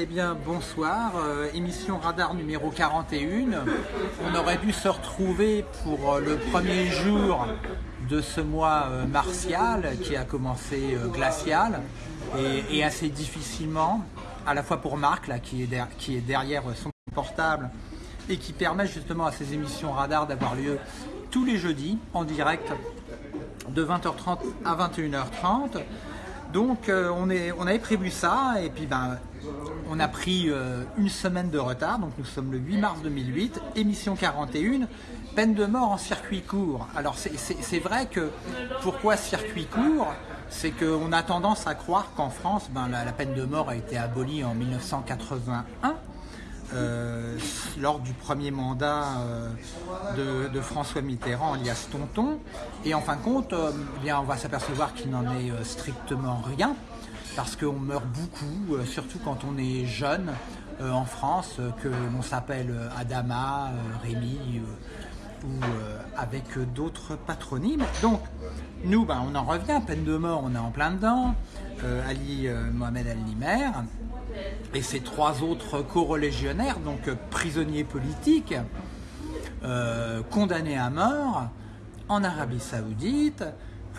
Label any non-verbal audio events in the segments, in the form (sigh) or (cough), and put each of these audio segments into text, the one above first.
Eh bien, bonsoir. Euh, émission Radar numéro 41. On aurait dû se retrouver pour euh, le premier jour de ce mois euh, martial qui a commencé glacial et, assez difficilement, à la fois pour Marc qui, est qui est derrière son portable et qui permet justement à ces émissions Radar d'avoir lieu tous les jeudis en direct de 20h30 à 21h30. Donc on, est, on avait prévu ça et puis ben, on a pris euh, une semaine de retard, donc nous sommes le 8 mars 2008, émission 41, peine de mort en circuit court. Alors c'est vrai que pourquoi circuit court? C'est qu'on a tendance à croire qu'en France, ben, la, peine de mort a été abolie en 1981. Euh, lors du premier mandat euh, de, François Mitterrand alias Tonton et en fin de compte eh bien, on va s'apercevoir qu'il n'en est strictement rien parce qu'on meurt beaucoup, euh, surtout quand on est jeune euh, en France, euh, que l'on s'appelle Adama, Rémi ou avec d'autres patronymes. Donc, nous, ben, on en revient, peine de mort, on est en plein dedans. Ali Mohamed Al-Nimer et ses trois autres co-religionnaires, donc prisonniers politiques, condamnés à mort en Arabie Saoudite.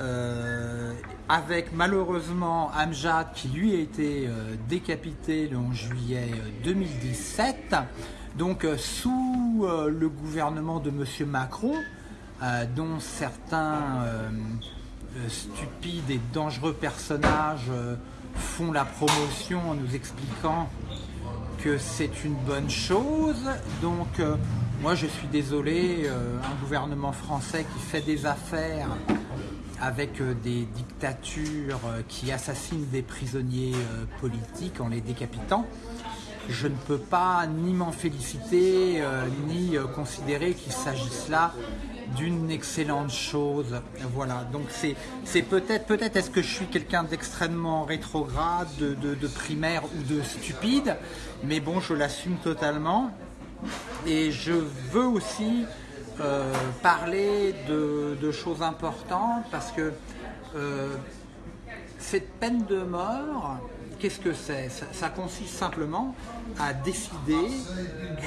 Euh, avec malheureusement Amjad qui lui a été euh, décapité le 11 juillet 2017, euh, donc sous le gouvernement de M. Macron, dont certains stupides et dangereux personnages font la promotion en nous expliquant que c'est une bonne chose. Donc moi je suis désolé, un gouvernement français qui fait des affaires avec euh, des dictatures euh, qui assassinent des prisonniers euh, politiques en les décapitant, je ne peux pas ni m'en féliciter, ni considérer qu'il s'agisse là d'une excellente chose. Voilà, donc c'est peut-être, peut-être est-ce que je suis quelqu'un d'extrêmement rétrograde, de, primaire ou de stupide, mais bon, je l'assume totalement. Et je veux aussi euh, parler de, choses importantes parce que euh, cette peine de mort, qu'est-ce que c'est? Ça, consiste simplement à décider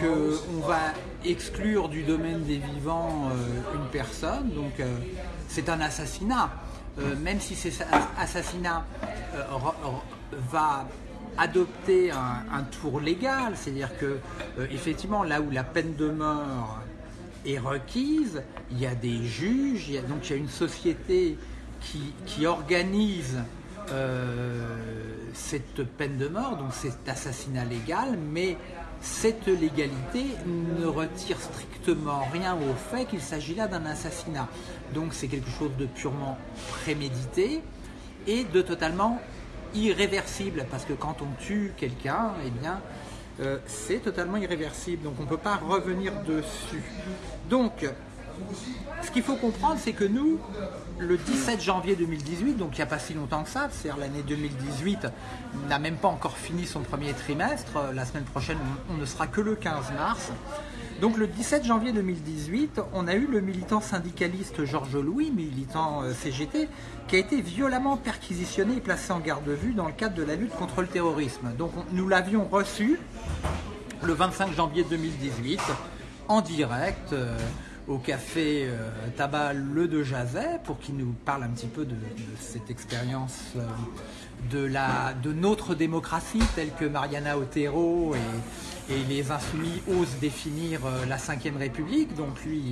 qu'on va exclure du domaine des vivants euh, une personne, donc c'est un assassinat. même si cet assassinat va adopter un, tour légal, c'est-à-dire que effectivement là où la peine de mort est requise, il y a des juges, il y a, donc il y a une société qui, organise euh, cette peine de mort, donc cet assassinat légal, mais cette légalité ne retire strictement rien au fait qu'il s'agit là d'un assassinat. Donc c'est quelque chose de purement prémédité et de totalement irréversible, parce que quand on tue quelqu'un, eh bien, euh, c'est totalement irréversible, donc on ne peut pas revenir dessus. Donc, ce qu'il faut comprendre, c'est que nous, le 17 janvier 2018, donc il n'y a pas si longtemps que ça, c'est-à-dire l'année 2018 n'a même pas encore fini son premier trimestre, la semaine prochaine on ne sera que le 15 mars, donc le 17 janvier 2018, on a eu le militant syndicaliste Georges Louis, militant euh, CGT, qui a été violemment perquisitionné et placé en garde de vue dans le cadre de la lutte contre le terrorisme. Donc nous l'avions reçu le 25 janvier 2018 en direct. Euh, au café euh, tabac Le de Jazet pour qu'il nous parle un petit peu de, cette expérience de, la, de notre démocratie telle que Mariana Otero et, et les insoumis osent définir euh, la Ve République. Donc lui,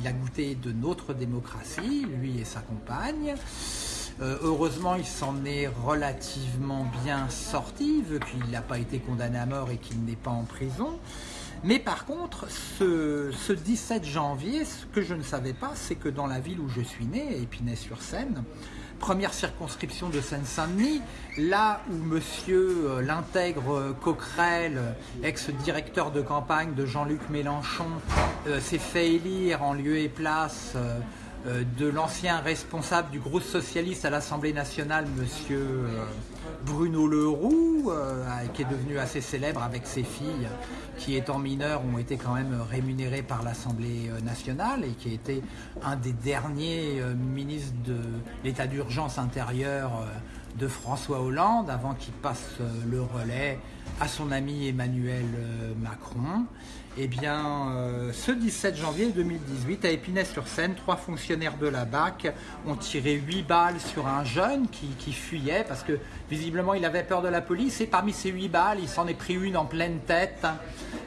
il, a goûté de notre démocratie, lui et sa compagne. Euh, heureusement, il s'en est relativement bien sorti, vu qu'il n'a pas été condamné à mort et qu'il n'est pas en prison. Mais par contre, ce, ce, 17 janvier, ce que je ne savais pas, c'est que dans la ville où je suis né, Épinay-sur-Seine, première circonscription de Seine-Saint-Denis, là où monsieur euh, l'intègre Coquerel, ex-directeur de campagne de Jean-Luc Mélenchon, euh, s'est fait élire en lieu et place euh, de l'ancien responsable du groupe socialiste à l'Assemblée nationale, monsieur Bruno Leroux, qui est devenu assez célèbre avec ses filles qui étant mineurs ont été quand même rémunérés par l'Assemblée euh, nationale et qui a été un des derniers euh, ministres de l'état d'urgence intérieure de François Hollande avant qu'il passe euh, le relais à son ami Emmanuel euh, Macron. Eh bien, euh, ce 17 janvier 2018, à Épinay-sur-Seine, trois fonctionnaires de la BAC ont tiré huit balles sur un jeune qui, fuyait parce que visiblement il avait peur de la police et parmi ces huit balles, il s'en est pris une en pleine tête.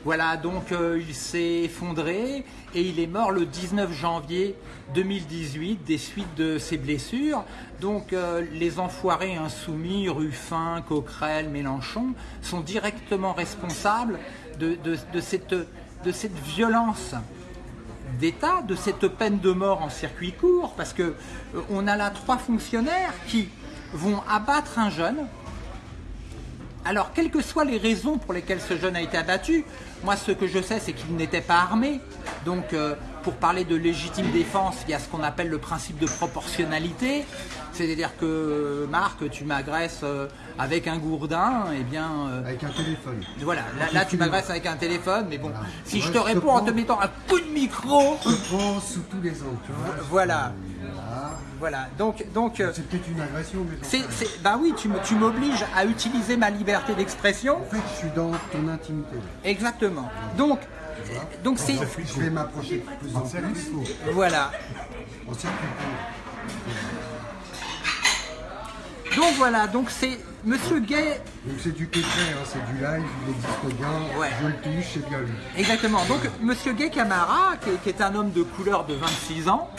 Voilà, donc euh, il s'est effondré et il est mort le 19 janvier 2018 des suites de ses blessures. Donc euh, les enfoirés insoumis, Ruffin, Coquerel, Mélenchon, sont directement responsables de, cette, violence d'État, de cette peine de mort en circuit court, parce que euh, a là trois fonctionnaires qui vont abattre un jeune. Alors, quelles que soient les raisons pour lesquelles ce jeune a été abattu, moi ce que je sais c'est qu'il n'était pas armé. Donc, euh, pour parler de légitime défense, il y a ce qu'on appelle le principe de proportionnalité. C'est-à-dire que, Marc, tu m'agresses euh, avec un gourdin, et eh bien... Euh, avec un téléphone. Voilà, là, là tu m'agresses avec un téléphone, mais bon, voilà. si je, je te réponds en te mettant un coup de micro... Je te prends sous tous les angles, tu vois. Voilà. Voilà, donc... donc c'est peut-être une agression, mais... C'est, c'est, ben oui, tu m'obliges à utiliser ma liberté d'expression. En fait, je suis dans ton intimité. Exactement. Donc, donc c'est... Je vais m'approcher de plus en plus. Voilà. Circuit donc voilà, donc c'est Monsieur Gay. Donc c'est du concret, hein, c'est du live, il existe bien, ouais. je le touche, c'est bien lui. Exactement, donc Monsieur Gay Camara, qui est, qui est, un homme de couleur de 26 ans,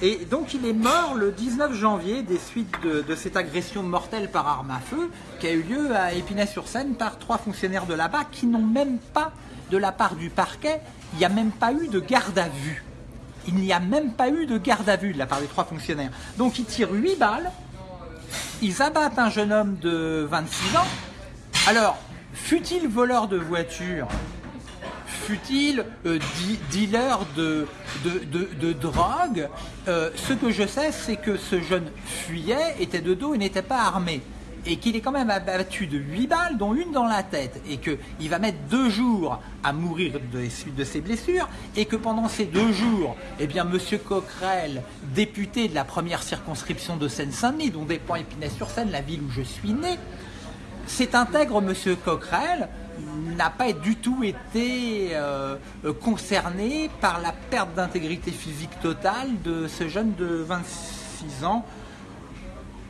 et donc il est mort le 19 janvier des suites de, de cette agression mortelle par arme à feu qui a eu lieu à Épinay-sur-Seine par trois fonctionnaires de là-bas qui n'ont même pas, de la part du parquet, il n'y a même pas eu de garde à vue. Il n'y a même pas eu de garde à vue de la part des trois fonctionnaires. Donc ils tirent 8 balles, ils abattent un jeune homme de 26 ans. Alors, fut-il voleur de voiture Fut-il euh, dealer de, drogue? Euh, Ce que je sais, c'est que ce jeune fuyait, était de dos et n'était pas armé. Et qu'il est quand même abattu de 8 balles, dont une dans la tête, et qu'il va mettre deux jours à mourir suites de ses blessures, et que pendant ces deux jours, eh bien, M. Coquerel, député de la première circonscription de Seine-Saint-Denis, dont dépend Épinay-sur-Seine, la ville où je suis né, cet intègre M. Coquerel n'a pas du tout été euh, concerné par la perte d'intégrité physique totale de ce jeune de 26 ans,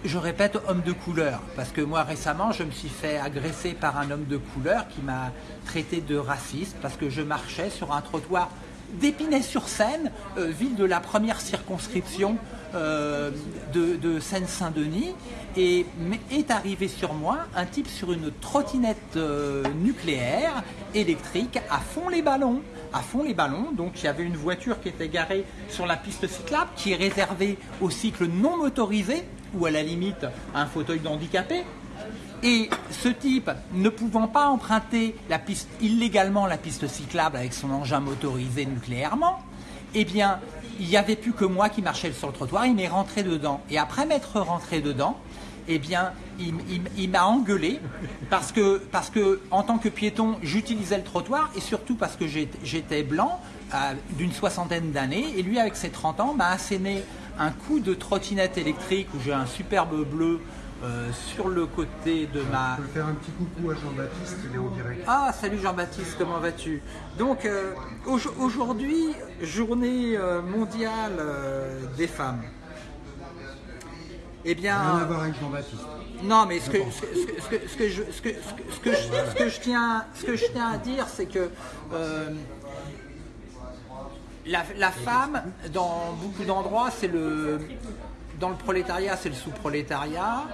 je répète, homme de couleur, parce que moi récemment je me suis fait agresser par un homme de couleur qui m'a traité de raciste parce que je marchais sur un trottoir d'Épinay-sur-Seine, euh, ville de la première circonscription euh, de, de Seine-Saint-Denis, et est arrivé sur moi un type sur une trottinette euh, nucléaire électrique à fond les ballons à fond les ballons. Donc il y avait une voiture qui était garée sur la piste cyclable qui est réservée aux cycles non motorisés ou à la limite un fauteuil d'handicapé. Et ce type, ne pouvant pas emprunter la piste, illégalement la piste cyclable avec son engin motorisé nucléairement, eh bien, il n'y avait plus que moi qui marchais sur le trottoir, il m'est rentré dedans. Et après m'être rentré dedans, eh bien, il, m'a engueulé parce que, parce que, en tant que piéton, j'utilisais le trottoir et surtout parce que j'étais blanc, euh, d'une soixantaine d'années, et lui, avec ses 30 ans, m'a asséné un coup de trottinette électrique où j'ai un superbe bleu euh, sur le côté de ma... Je peux faire un petit coucou à Jean-Baptiste, il est en direct. Ah, salut Jean-Baptiste, comment vas-tu? Donc, euh, au aujourd'hui, journée euh, mondiale euh, des femmes. Eh bien... Rien à voir avec Jean-Baptiste. Non, mais ce que, ce, que, je, ce, que, ce, que, ce, que je tiens, ce que je tiens à dire, c'est que la, la, femme, dans beaucoup d'endroits, c'est le, dans le prolétariat, c'est le sous-prolétariat.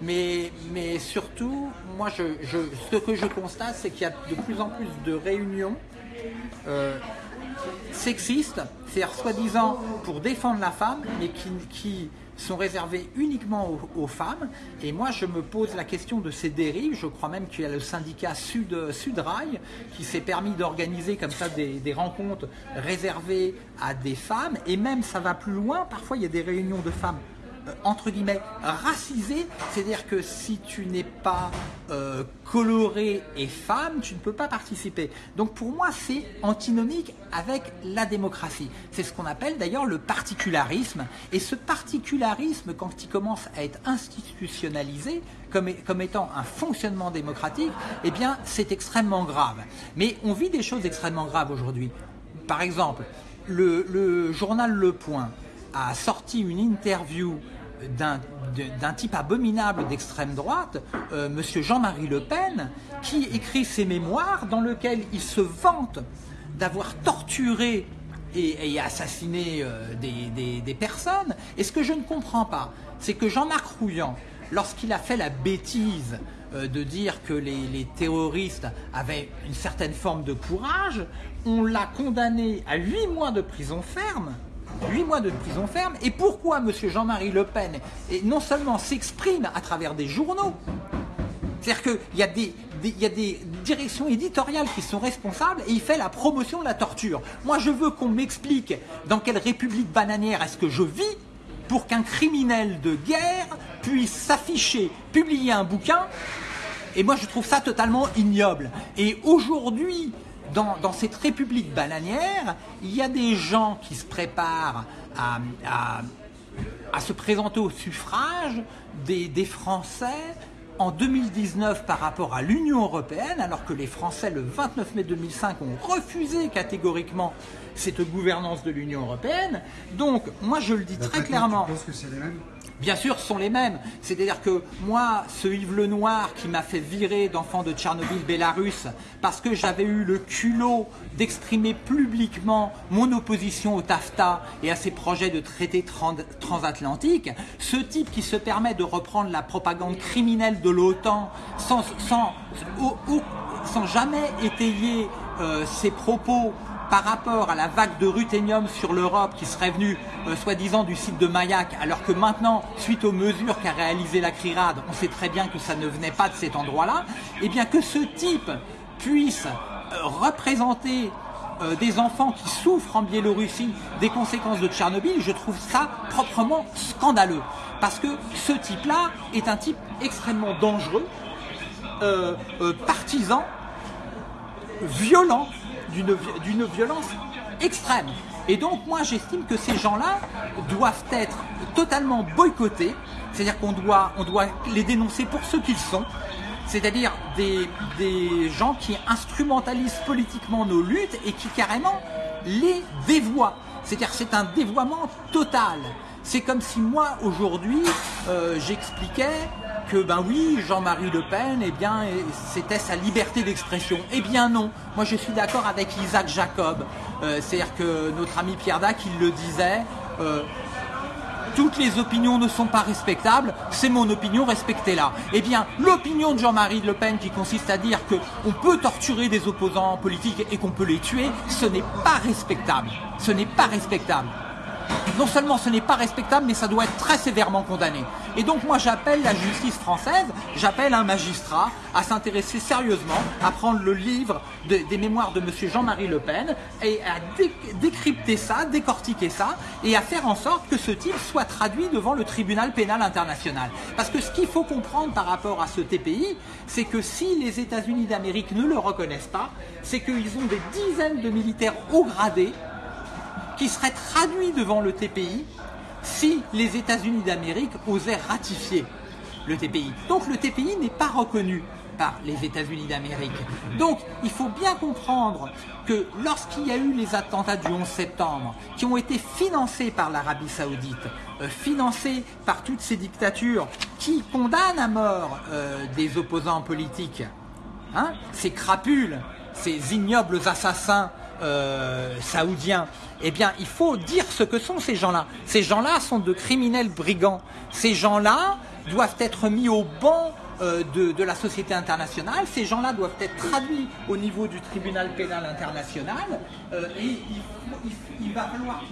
Mais, mais surtout, moi, je, je, ce que je constate, c'est qu'il y a de plus en plus de réunions euh, sexistes, c'est-à-dire soi-disant pour défendre la femme, mais qui, qui sont réservées uniquement aux, femmes. Et moi, je me pose la question de ces dérives. Je crois même qu'il y a le syndicat Sud, Sudrail qui s'est permis d'organiser comme ça des, rencontres réservées à des femmes. Et même, ça va plus loin. Parfois, il y a des réunions de femmes entre guillemets racisé, c'est-à-dire que si tu n'es pas euh, coloré et femme, tu ne peux pas participer. Donc pour moi, c'est antinomique avec la démocratie. C'est ce qu'on appelle d'ailleurs le particularisme. Et ce particularisme, quand il commence à être institutionnalisé comme, comme étant un fonctionnement démocratique, eh bien c'est extrêmement grave. Mais on vit des choses extrêmement graves aujourd'hui. Par exemple, le, le journal Le Point a sorti une interview d'un type abominable d'extrême droite, euh, Monsieur Jean-Marie Le Pen, qui écrit ses mémoires dans lesquels il se vante d'avoir torturé et, assassiné euh, des, des, personnes. Et ce que je ne comprends pas, c'est que Jean-Marc Rouillant, lorsqu'il a fait la bêtise euh, de dire que les, les, terroristes avaient une certaine forme de courage, on l'a condamné à huit mois de prison ferme 8 mois de prison ferme. Et pourquoi M. Jean-Marie Le Pen non seulement s'exprime à travers des journaux, c'est-à-dire qu'il y, des, y a des directions éditoriales qui sont responsables et il fait la promotion de la torture. Moi, je veux qu'on m'explique dans quelle république bananière est-ce que je vis pour qu'un criminel de guerre puisse s'afficher, publier un bouquin. Et moi, je trouve ça totalement ignoble. Et aujourd'hui, dans, cette république bananière, il y a des gens qui se préparent à, se présenter au suffrage des, des, Français en 2019 par rapport à l'Union Européenne, alors que les Français, le 29 mai 2005, ont refusé catégoriquement cette gouvernance de l'Union Européenne. Donc, moi, je le dis très clairement. Tu penses que c'est les mêmes? Bien sûr, sont les mêmes. C'est-à-dire que moi, ce Yves Lenoir qui m'a fait virer d'enfant de Tchernobyl, Bélarus, parce que j'avais eu le culot d'exprimer publiquement mon opposition au TAFTA et à ses projets de traité transatlantique, ce type qui se permet de reprendre la propagande criminelle de l'OTAN sans, sans, jamais étayer euh, ses propos par rapport à la vague de ruthénium sur l'Europe qui serait venue euh, soi-disant du site de Mayak, alors que maintenant, suite aux mesures qu'a réalisé la CRIRAD, on sait très bien que ça ne venait pas de cet endroit-là, et eh bien que ce type puisse euh, représenter euh, des enfants qui souffrent en Biélorussie des conséquences de Tchernobyl, je trouve ça proprement scandaleux. Parce que ce type-là est un type extrêmement dangereux, partisan, violent, d'une violence extrême. Et donc moi j'estime que ces gens-là doivent être totalement boycottés, c'est-à-dire qu'on doit, on doit les dénoncer pour ce qu'ils sont, c'est-à-dire des, des gens qui instrumentalisent politiquement nos luttes et qui carrément les dévoient. C'est-à-dire c'est un dévoiement total. C'est comme si moi aujourd'hui euh, j'expliquais que ben oui, Jean-Marie Le Pen, eh bien, c'était sa liberté d'expression. Eh bien non, moi je suis d'accord avec Isaac Jacob. Euh, c'est-à-dire que notre ami Pierre Dac, il le disait, euh, toutes les opinions ne sont pas respectables, c'est mon opinion, respectez-la. Eh bien, l'opinion de Jean-Marie Le Pen qui consiste à dire qu'on peut torturer des opposants politiques et qu'on peut les tuer, ce n'est pas respectable. Ce n'est pas respectable non seulement ce n'est pas respectable, mais ça doit être très sévèrement condamné. Et donc moi j'appelle la justice française, j'appelle un magistrat à s'intéresser sérieusement, à prendre le livre des mémoires de M. Jean-Marie Le Pen et à décrypter ça, décortiquer ça, et à faire en sorte que ce type soit traduit devant le tribunal pénal international. Parce que ce qu'il faut comprendre par rapport à ce TPI, c'est que si les États-Unis d'Amérique ne le reconnaissent pas, c'est qu'ils ont des dizaines de militaires haut gradés qui serait traduit devant le TPI si les États-Unis d'Amérique osaient ratifier le TPI. Donc le TPI n'est pas reconnu par les États-Unis d'Amérique. Donc il faut bien comprendre que lorsqu'il y a eu les attentats du 11 septembre, qui ont été financés par l'Arabie saoudite, euh, financés par toutes ces dictatures qui condamnent à mort euh, des opposants politiques, hein, ces crapules, ces ignobles assassins euh, saoudiens, eh bien, il faut dire ce que sont ces gens-là. Ces gens-là sont de criminels brigands. Ces gens-là doivent être mis au banc euh, de, la société internationale. Ces gens-là doivent être traduits au niveau du tribunal pénal international euh, et il, va falloir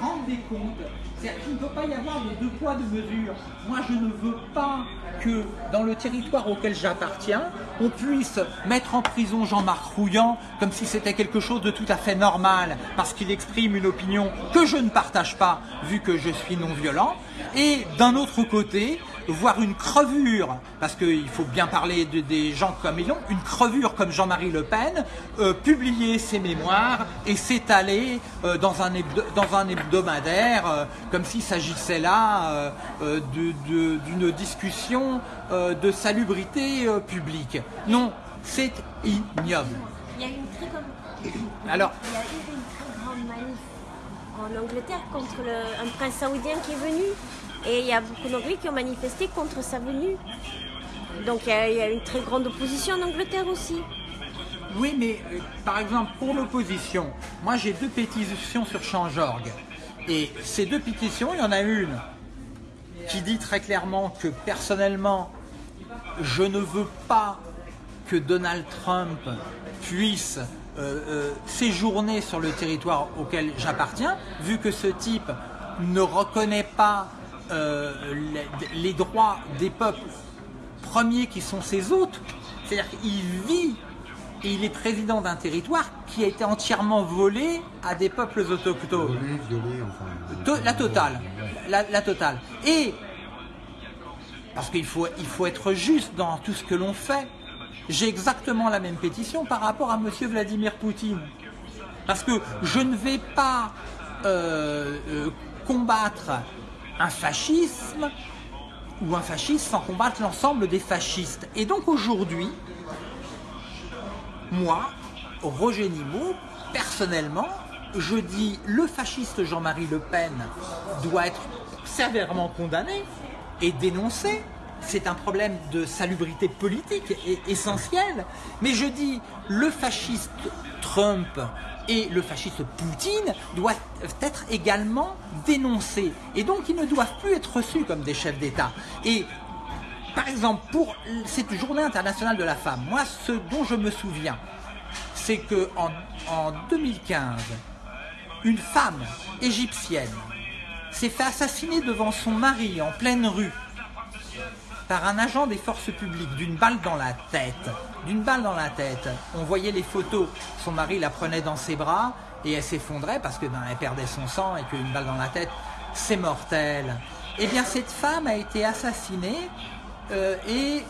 rendre des comptes. C'est-à-dire qu'il ne peut pas y avoir de deux poids, deux mesures. Moi, je ne veux pas que dans le territoire auquel j'appartiens, on puisse mettre en prison Jean-Marc Rouillant comme si c'était quelque chose de tout à fait normal, parce qu'il exprime une opinion que je ne partage pas, vu que je suis non-violent. Et d'un autre côté, voir une crevure, parce qu'il faut bien parler de, des gens comme ils ont, une crevure comme Jean-Marie Le Pen, euh, publier ses mémoires et s'étaler euh, dans, un dans un hebdomadaire, euh, comme s'il s'agissait là d'une discussion de salubrité publique. Non, c'est ignoble. Il y a une très Alors, il y a eu une très grande manif en Angleterre contre un prince saoudien qui est venu et il y a beaucoup d'Anglais qui ont manifesté contre sa venue. Donc il y, a, une très grande opposition en Angleterre aussi. Oui, mais euh, par exemple, pour l'opposition, moi j'ai deux pétitions sur Change.org. Et ces deux pétitions, il y en a une qui dit très clairement que personnellement, je ne veux pas que Donald Trump puisse euh, euh, séjourner sur le territoire auquel j'appartiens, vu que ce type ne reconnaît pas euh, les, droits des peuples premiers qui sont ses hôtes. C'est-à-dire qu'il vit et il est président d'un territoire qui a été entièrement volé à des peuples autochtones. la totale. La, totale. Et, parce qu'il faut, il faut être juste dans tout ce que l'on fait, j'ai exactement la même pétition par rapport à M. Vladimir Poutine. Parce que je ne vais pas euh, euh, combattre un fascisme ou un fasciste sans combattre l'ensemble des fascistes. Et donc aujourd'hui, moi, Roger Nimot, personnellement, je dis le fasciste Jean-Marie Le Pen doit être sévèrement condamné et dénoncé. C'est un problème de salubrité politique essentiel. Mais je dis le fasciste Trump et le fasciste Poutine doivent être également dénoncés. Et donc ils ne doivent plus être reçus comme des chefs d'État. Et par exemple, pour cette journée internationale de la femme, moi ce dont je me souviens, c'est que en, en 2015, une femme égyptienne s'est fait assassiner devant son mari en pleine rue par un agent des forces publiques d'une balle dans la tête. D'une balle dans la tête. On voyait les photos. Son mari la prenait dans ses bras et elle s'effondrait parce que ben, elle perdait son sang et qu'une balle dans la tête, c'est mortel. Eh bien, cette femme a été assassinée euh, et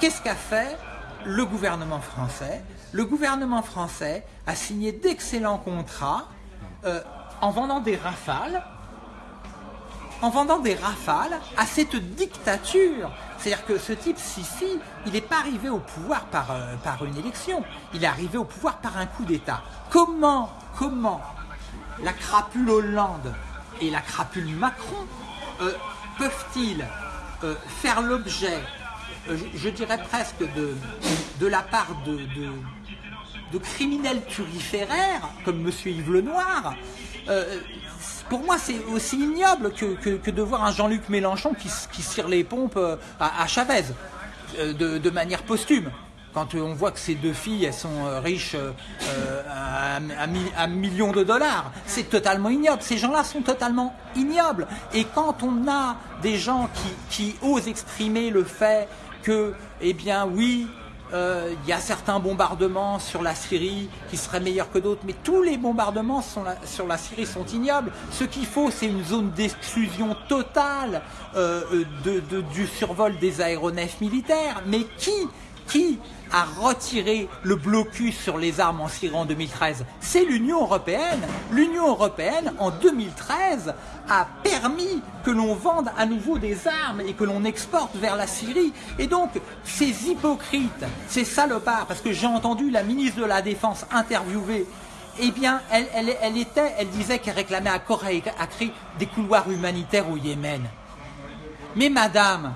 qu'est-ce qu'a fait le gouvernement français? Le gouvernement français a signé d'excellents contrats euh, en vendant des rafales en vendant des rafales à cette dictature. C'est-à-dire que ce type Sisi, il n'est pas arrivé au pouvoir par, euh, par une élection, il est arrivé au pouvoir par un coup d'État. Comment, comment la crapule Hollande et la crapule Macron euh, peuvent-ils euh, faire l'objet, je, dirais presque de, la part de, de, de criminels turiféraires, comme M. Yves Lenoir, pour moi, c'est aussi ignoble que, de voir un Jean-Luc Mélenchon qui, qui cire les pompes euh, à, Chavez euh, de, manière posthume. Quand on voit que ces deux filles, elles sont euh, riches à, millions de dollars, c'est totalement ignoble. Ces gens-là sont totalement ignobles. Et quand on a des gens qui, qui osent exprimer le fait que, eh bien oui, euh, il y a certains bombardements sur la Syrie qui seraient meilleurs que d'autres, mais tous les bombardements sur la Syrie sont ignobles. Ce qu'il faut, c'est une zone d'exclusion totale euh, du survol des aéronefs militaires. Mais qui, qui a retiré le blocus sur les armes en Syrie en 2013 C'est l'Union européenne. L'Union européenne, en 2013, a permis que l'on vende à nouveau des armes et que l'on exporte vers la Syrie. Et donc, ces hypocrites, ces salopards, parce que j'ai entendu la ministre de la Défense interviewer eh bien, elle, était, elle disait qu'elle réclamait à corps et à cri des couloirs humanitaires au Yémen. Mais madame,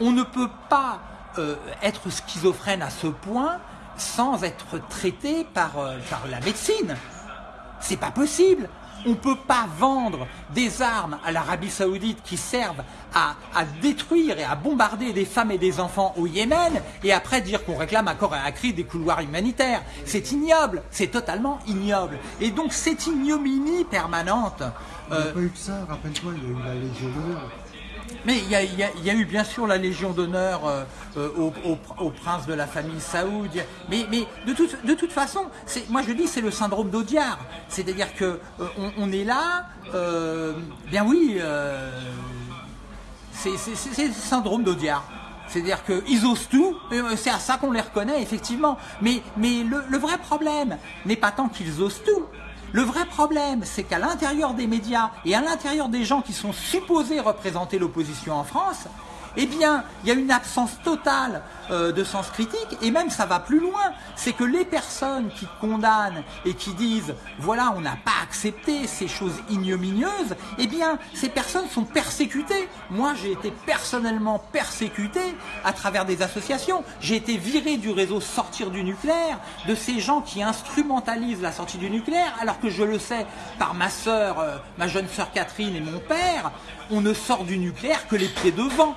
on ne peut pas euh, être schizophrène à ce point sans être traité par, euh, par la médecine. C'est pas possible. On ne peut pas vendre des armes à l'Arabie saoudite qui servent à, détruire et à bombarder des femmes et des enfants au Yémen et après dire qu'on réclame à corps et à cri des couloirs humanitaires. C'est ignoble, c'est totalement ignoble. Et donc cette ignominie permanente... Il n'y a pas eu que ça, rappelle-toi, il y a eu la Légion d'honneur. Mais il y, a, eu bien sûr la Légion d'honneur euh, euh, au, prince de la famille Saoud. Mais, de, toute, façon, moi je dis c'est le syndrome d'Audiard. C'est-à-dire que euh, on, est là, bien oui, c'est le syndrome d'Audiard. C'est-à-dire qu'ils osent tout, c'est à ça qu'on les reconnaît, effectivement. Mais, le vrai problème n'est pas tant qu'ils osent tout, le vrai problème, c'est qu'à l'intérieur des médias et à l'intérieur des gens qui sont supposés représenter l'opposition en France, eh bien, il y a une absence totale euh, de sens critique, et même ça va plus loin, c'est que les personnes qui condamnent et qui disent voilà, on n'a pas accepté ces choses ignominieuses, eh bien, ces personnes sont persécutées. Moi, j'ai été personnellement persécuté à travers des associations. J'ai été viré du réseau Sortir du nucléaire, de ces gens qui instrumentalisent la sortie du nucléaire, alors que je le sais par ma sœur, euh, ma jeune sœur Catherine et mon père, on ne sort du nucléaire que les pieds devant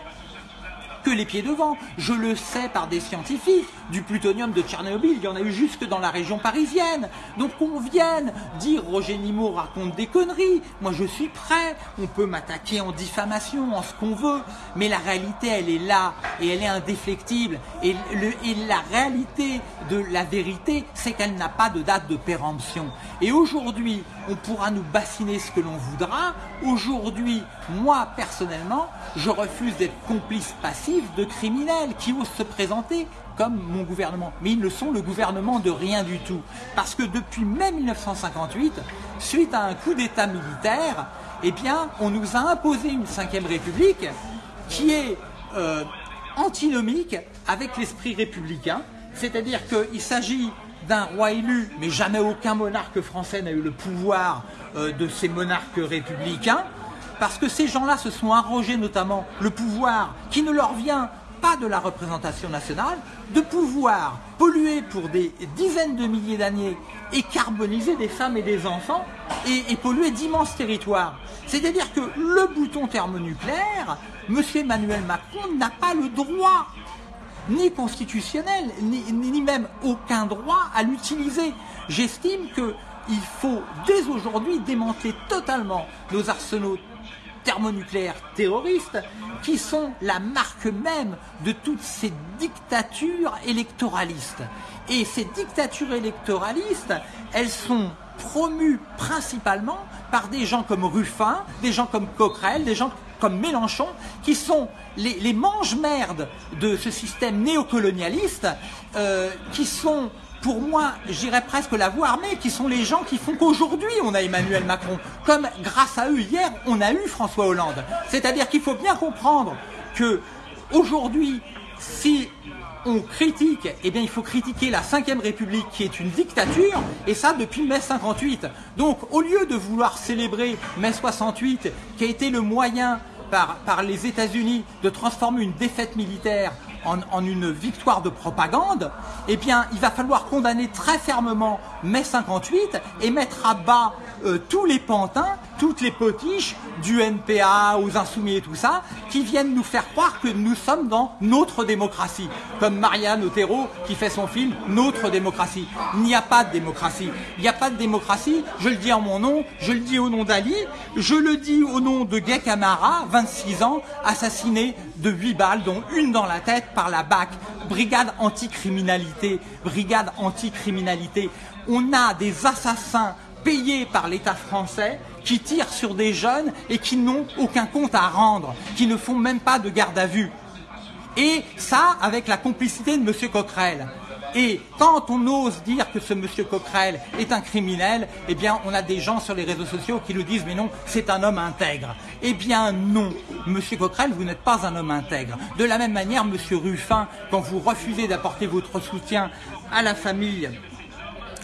que les pieds devant. Je le sais par des scientifiques. Du plutonium de Tchernobyl, il y en a eu jusque dans la région parisienne. Donc qu'on vienne dire Roger Nimot raconte des conneries. Moi je suis prêt. On peut m'attaquer en diffamation, en ce qu'on veut. Mais la réalité, elle est là et elle est indéflectible. Et, et la réalité de la vérité, c'est qu'elle n'a pas de date de péremption. Et aujourd'hui, on pourra nous bassiner ce que l'on voudra. Aujourd'hui, moi personnellement, je refuse d'être complice passif de criminels qui osent se présenter comme mon gouvernement. Mais ils ne sont le gouvernement de rien du tout. Parce que depuis mai 1958, suite à un coup d'État militaire, eh bien, on nous a imposé une cinquième république qui est euh, antinomique avec l'esprit républicain. C'est-à-dire qu'il s'agit d'un roi élu, mais jamais aucun monarque français n'a eu le pouvoir euh, de ces monarques républicains, parce que ces gens-là se sont arrogés notamment le pouvoir qui ne leur vient pas de la représentation nationale, de pouvoir polluer pour des dizaines de milliers d'années et carboniser des femmes et des enfants et, polluer d'immenses territoires. C'est-à-dire que le bouton thermonucléaire, M. Emmanuel Macron n'a pas le droit ni constitutionnel, ni, même aucun droit à l'utiliser. J'estime qu'il faut dès aujourd'hui démanteler totalement nos arsenaux thermonucléaires terroristes qui sont la marque même de toutes ces dictatures électoralistes. Et ces dictatures électoralistes, elles sont promues principalement par des gens comme Ruffin, des gens comme Coquerel, des gens comme Mélenchon, qui sont les, mange-merdes de ce système néocolonialiste, euh, qui sont pour moi, j'irais presque la voix armée, qui sont les gens qui font qu'aujourd'hui on a Emmanuel Macron. Comme grâce à eux, hier, on a eu François Hollande. C'est-à-dire qu'il faut bien comprendre que aujourd'hui, si on critique, eh bien il faut critiquer la 5ème République qui est une dictature, et ça depuis mai 58. Donc au lieu de vouloir célébrer mai 68, qui a été le moyen par, les États-Unis de transformer une défaite militaire en, une victoire de propagande, eh bien, il va falloir condamner très fermement mai 58 et mettre à bas euh, tous les pantins, toutes les potiches du NPA aux insoumis et tout ça, qui viennent nous faire croire que nous sommes dans notre démocratie. Comme Marianne Otero qui fait son film Notre démocratie. Il n'y a pas de démocratie. Il n'y a pas de démocratie, je le dis en mon nom, je le dis au nom d'Ali, je le dis au nom de Gay Camara, 26 ans, assassiné de 8 balles, dont une dans la tête par la BAC. Brigade anticriminalité, brigade anticriminalité. On a des assassins payés par l'État français qui tirent sur des jeunes et qui n'ont aucun compte à rendre, qui ne font même pas de garde à vue. Et ça avec la complicité de M. Coquerel. Et quand on ose dire que ce monsieur Coquerel est un criminel, eh bien, on a des gens sur les réseaux sociaux qui nous disent, mais non, c'est un homme intègre. Eh bien, non. Monsieur Coquerel, vous n'êtes pas un homme intègre. De la même manière, monsieur Ruffin, quand vous refusez d'apporter votre soutien à la famille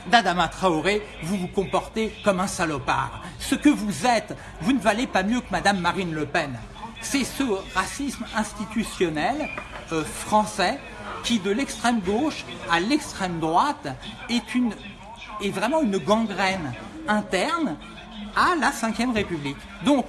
d'Adama Traoré, vous vous comportez comme un salopard. Ce que vous êtes, vous ne valez pas mieux que Madame Marine Le Pen. C'est ce racisme institutionnel euh, français qui, de l'extrême gauche à l'extrême droite, est, une, est vraiment une gangrène interne à la Ve République. Donc,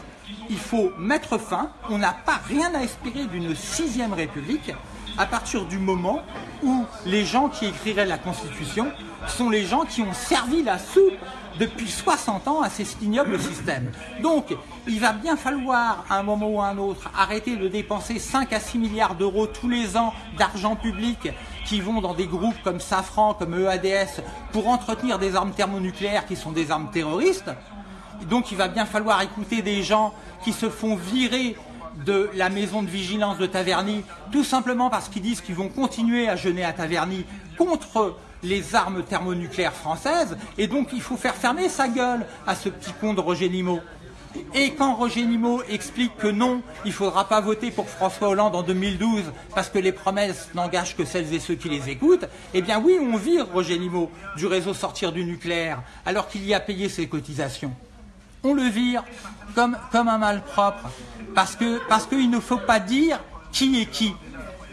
il faut mettre fin, on n'a pas rien à espérer d'une sixième République à partir du moment où les gens qui écriraient la Constitution sont les gens qui ont servi la soupe depuis 60 ans à ces ignoble système. Donc, il va bien falloir, à un moment ou à un autre, arrêter de dépenser 5 à 6 milliards d'euros tous les ans d'argent public qui vont dans des groupes comme Safran, comme EADS, pour entretenir des armes thermonucléaires qui sont des armes terroristes. Donc, il va bien falloir écouter des gens qui se font virer de la maison de vigilance de Taverny, tout simplement parce qu'ils disent qu'ils vont continuer à jeûner à Taverny contre les armes thermonucléaires françaises, et donc il faut faire fermer sa gueule à ce petit con de Roger Nimot. Et quand Roger Nimot explique que non, il ne faudra pas voter pour François Hollande en 2012 parce que les promesses n'engagent que celles et ceux qui les écoutent, eh bien oui, on vire Roger Nimot du réseau sortir du nucléaire alors qu'il y a payé ses cotisations. On le vire comme, comme un malpropre parce qu'il ne faut pas dire qui est qui.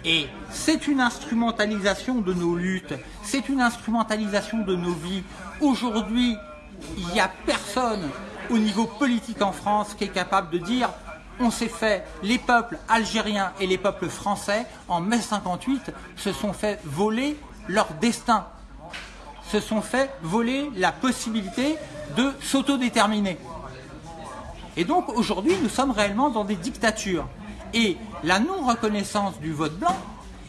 Et c'est une instrumentalisation de nos luttes, c'est une instrumentalisation de nos vies. Aujourd'hui, il n'y a personne au niveau politique en France qui est capable de dire on s'est fait, les peuples algériens et les peuples français, en mai 58, se sont fait voler leur destin, se sont fait voler la possibilité de s'autodéterminer. Et donc aujourd'hui, nous sommes réellement dans des dictatures. Et la non-reconnaissance du vote blanc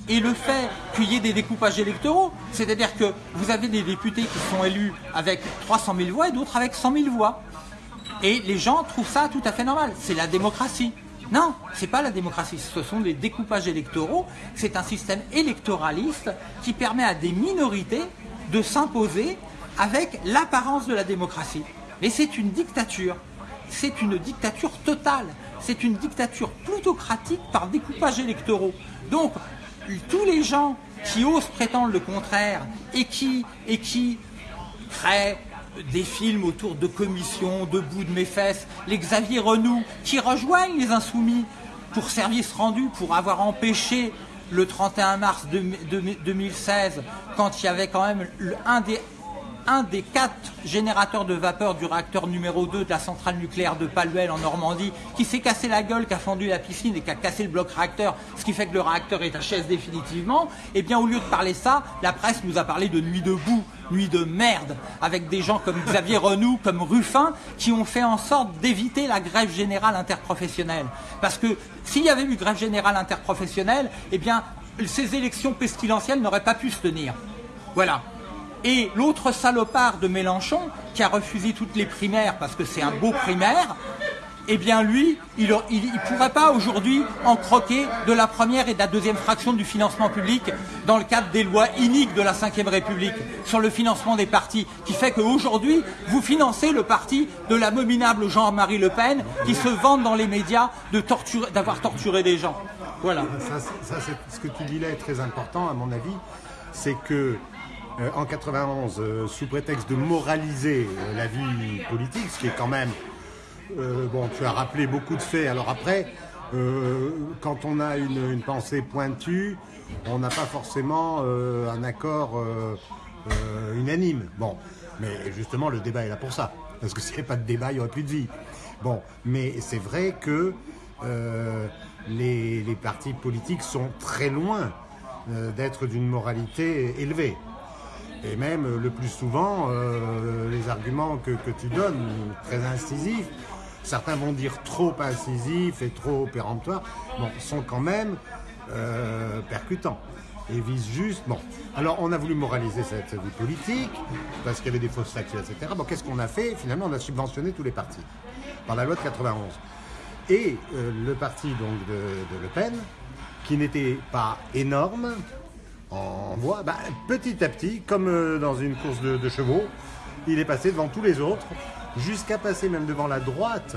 et le fait qu'il y ait des découpages électoraux, c'est-à-dire que vous avez des députés qui sont élus avec 300 000 voix et d'autres avec 100 000 voix. Et les gens trouvent ça tout à fait normal. C'est la démocratie. Non, c'est pas la démocratie. Ce sont des découpages électoraux. C'est un système électoraliste qui permet à des minorités de s'imposer avec l'apparence de la démocratie. Mais c'est une dictature. C'est une dictature totale. C'est une dictature plutocratique par découpage électoraux. Donc, tous les gens qui osent prétendre le contraire et qui, créent des films autour de commissions, de bout de mes fesses, les Xavier Renou, qui rejoignent les insoumis pour service rendu, pour avoir empêché le 31 mars 2016, quand il y avait quand même un des un des quatre générateurs de vapeur du réacteur numéro 2 de la centrale nucléaire de Paluel en Normandie, qui s'est cassé la gueule, qui a fendu la piscine et qui a cassé le bloc réacteur, ce qui fait que le réacteur est à chaise définitivement, eh bien au lieu de parler ça, la presse nous a parlé de nuit debout, nuit de merde, avec des gens comme Xavier (laughs) Renou, comme Ruffin, qui ont fait en sorte d'éviter la grève générale interprofessionnelle. Parce que s'il y avait eu grève générale interprofessionnelle, eh bien ces élections pestilentielles n'auraient pas pu se tenir. Voilà. Et l'autre salopard de Mélenchon, qui a refusé toutes les primaires parce que c'est un beau primaire, eh bien lui, il ne pourrait pas aujourd'hui en croquer de la première et de la deuxième fraction du financement public dans le cadre des lois iniques de la Ve République sur le financement des partis, qui fait qu'aujourd'hui, vous financez le parti de l'abominable Jean-Marie Le Pen qui se vante dans les médias d'avoir torturé des gens. Voilà. Ça, ce que tu dis là est très important, à mon avis, c'est que euh, en 91 euh, sous prétexte de moraliser euh, la vie politique, ce qui est quand même bon, tu as rappelé beaucoup de faits. Alors après, quand on a une, pensée pointue, on n'a pas forcément un accord unanime. Bon, mais justement, le débat est là pour ça. Parce que (laughs) s'il n'y avait pas de débat, il n'y aurait plus de vie. Bon, mais c'est vrai que les, les, partis politiques sont très loin d'être d'une moralité élevée. Et même euh, le plus souvent, euh, les arguments que, tu donnes, très incisifs, certains vont dire trop incisifs et trop péremptoires, bon, sont quand même euh, percutants et visent juste. Bon, alors on a voulu moraliser cette vie politique parce qu'il y avait des fausses factures, etc. Bon, qu'est-ce qu'on a fait? Finalement, on a subventionné tous les partis par la loi de 91. Et le parti donc de, de Le Pen, qui n'était pas énorme, en voie, bah, petit à petit, comme euh, dans une course de, chevaux, il est passé devant tous les autres, jusqu'à passer même devant la droite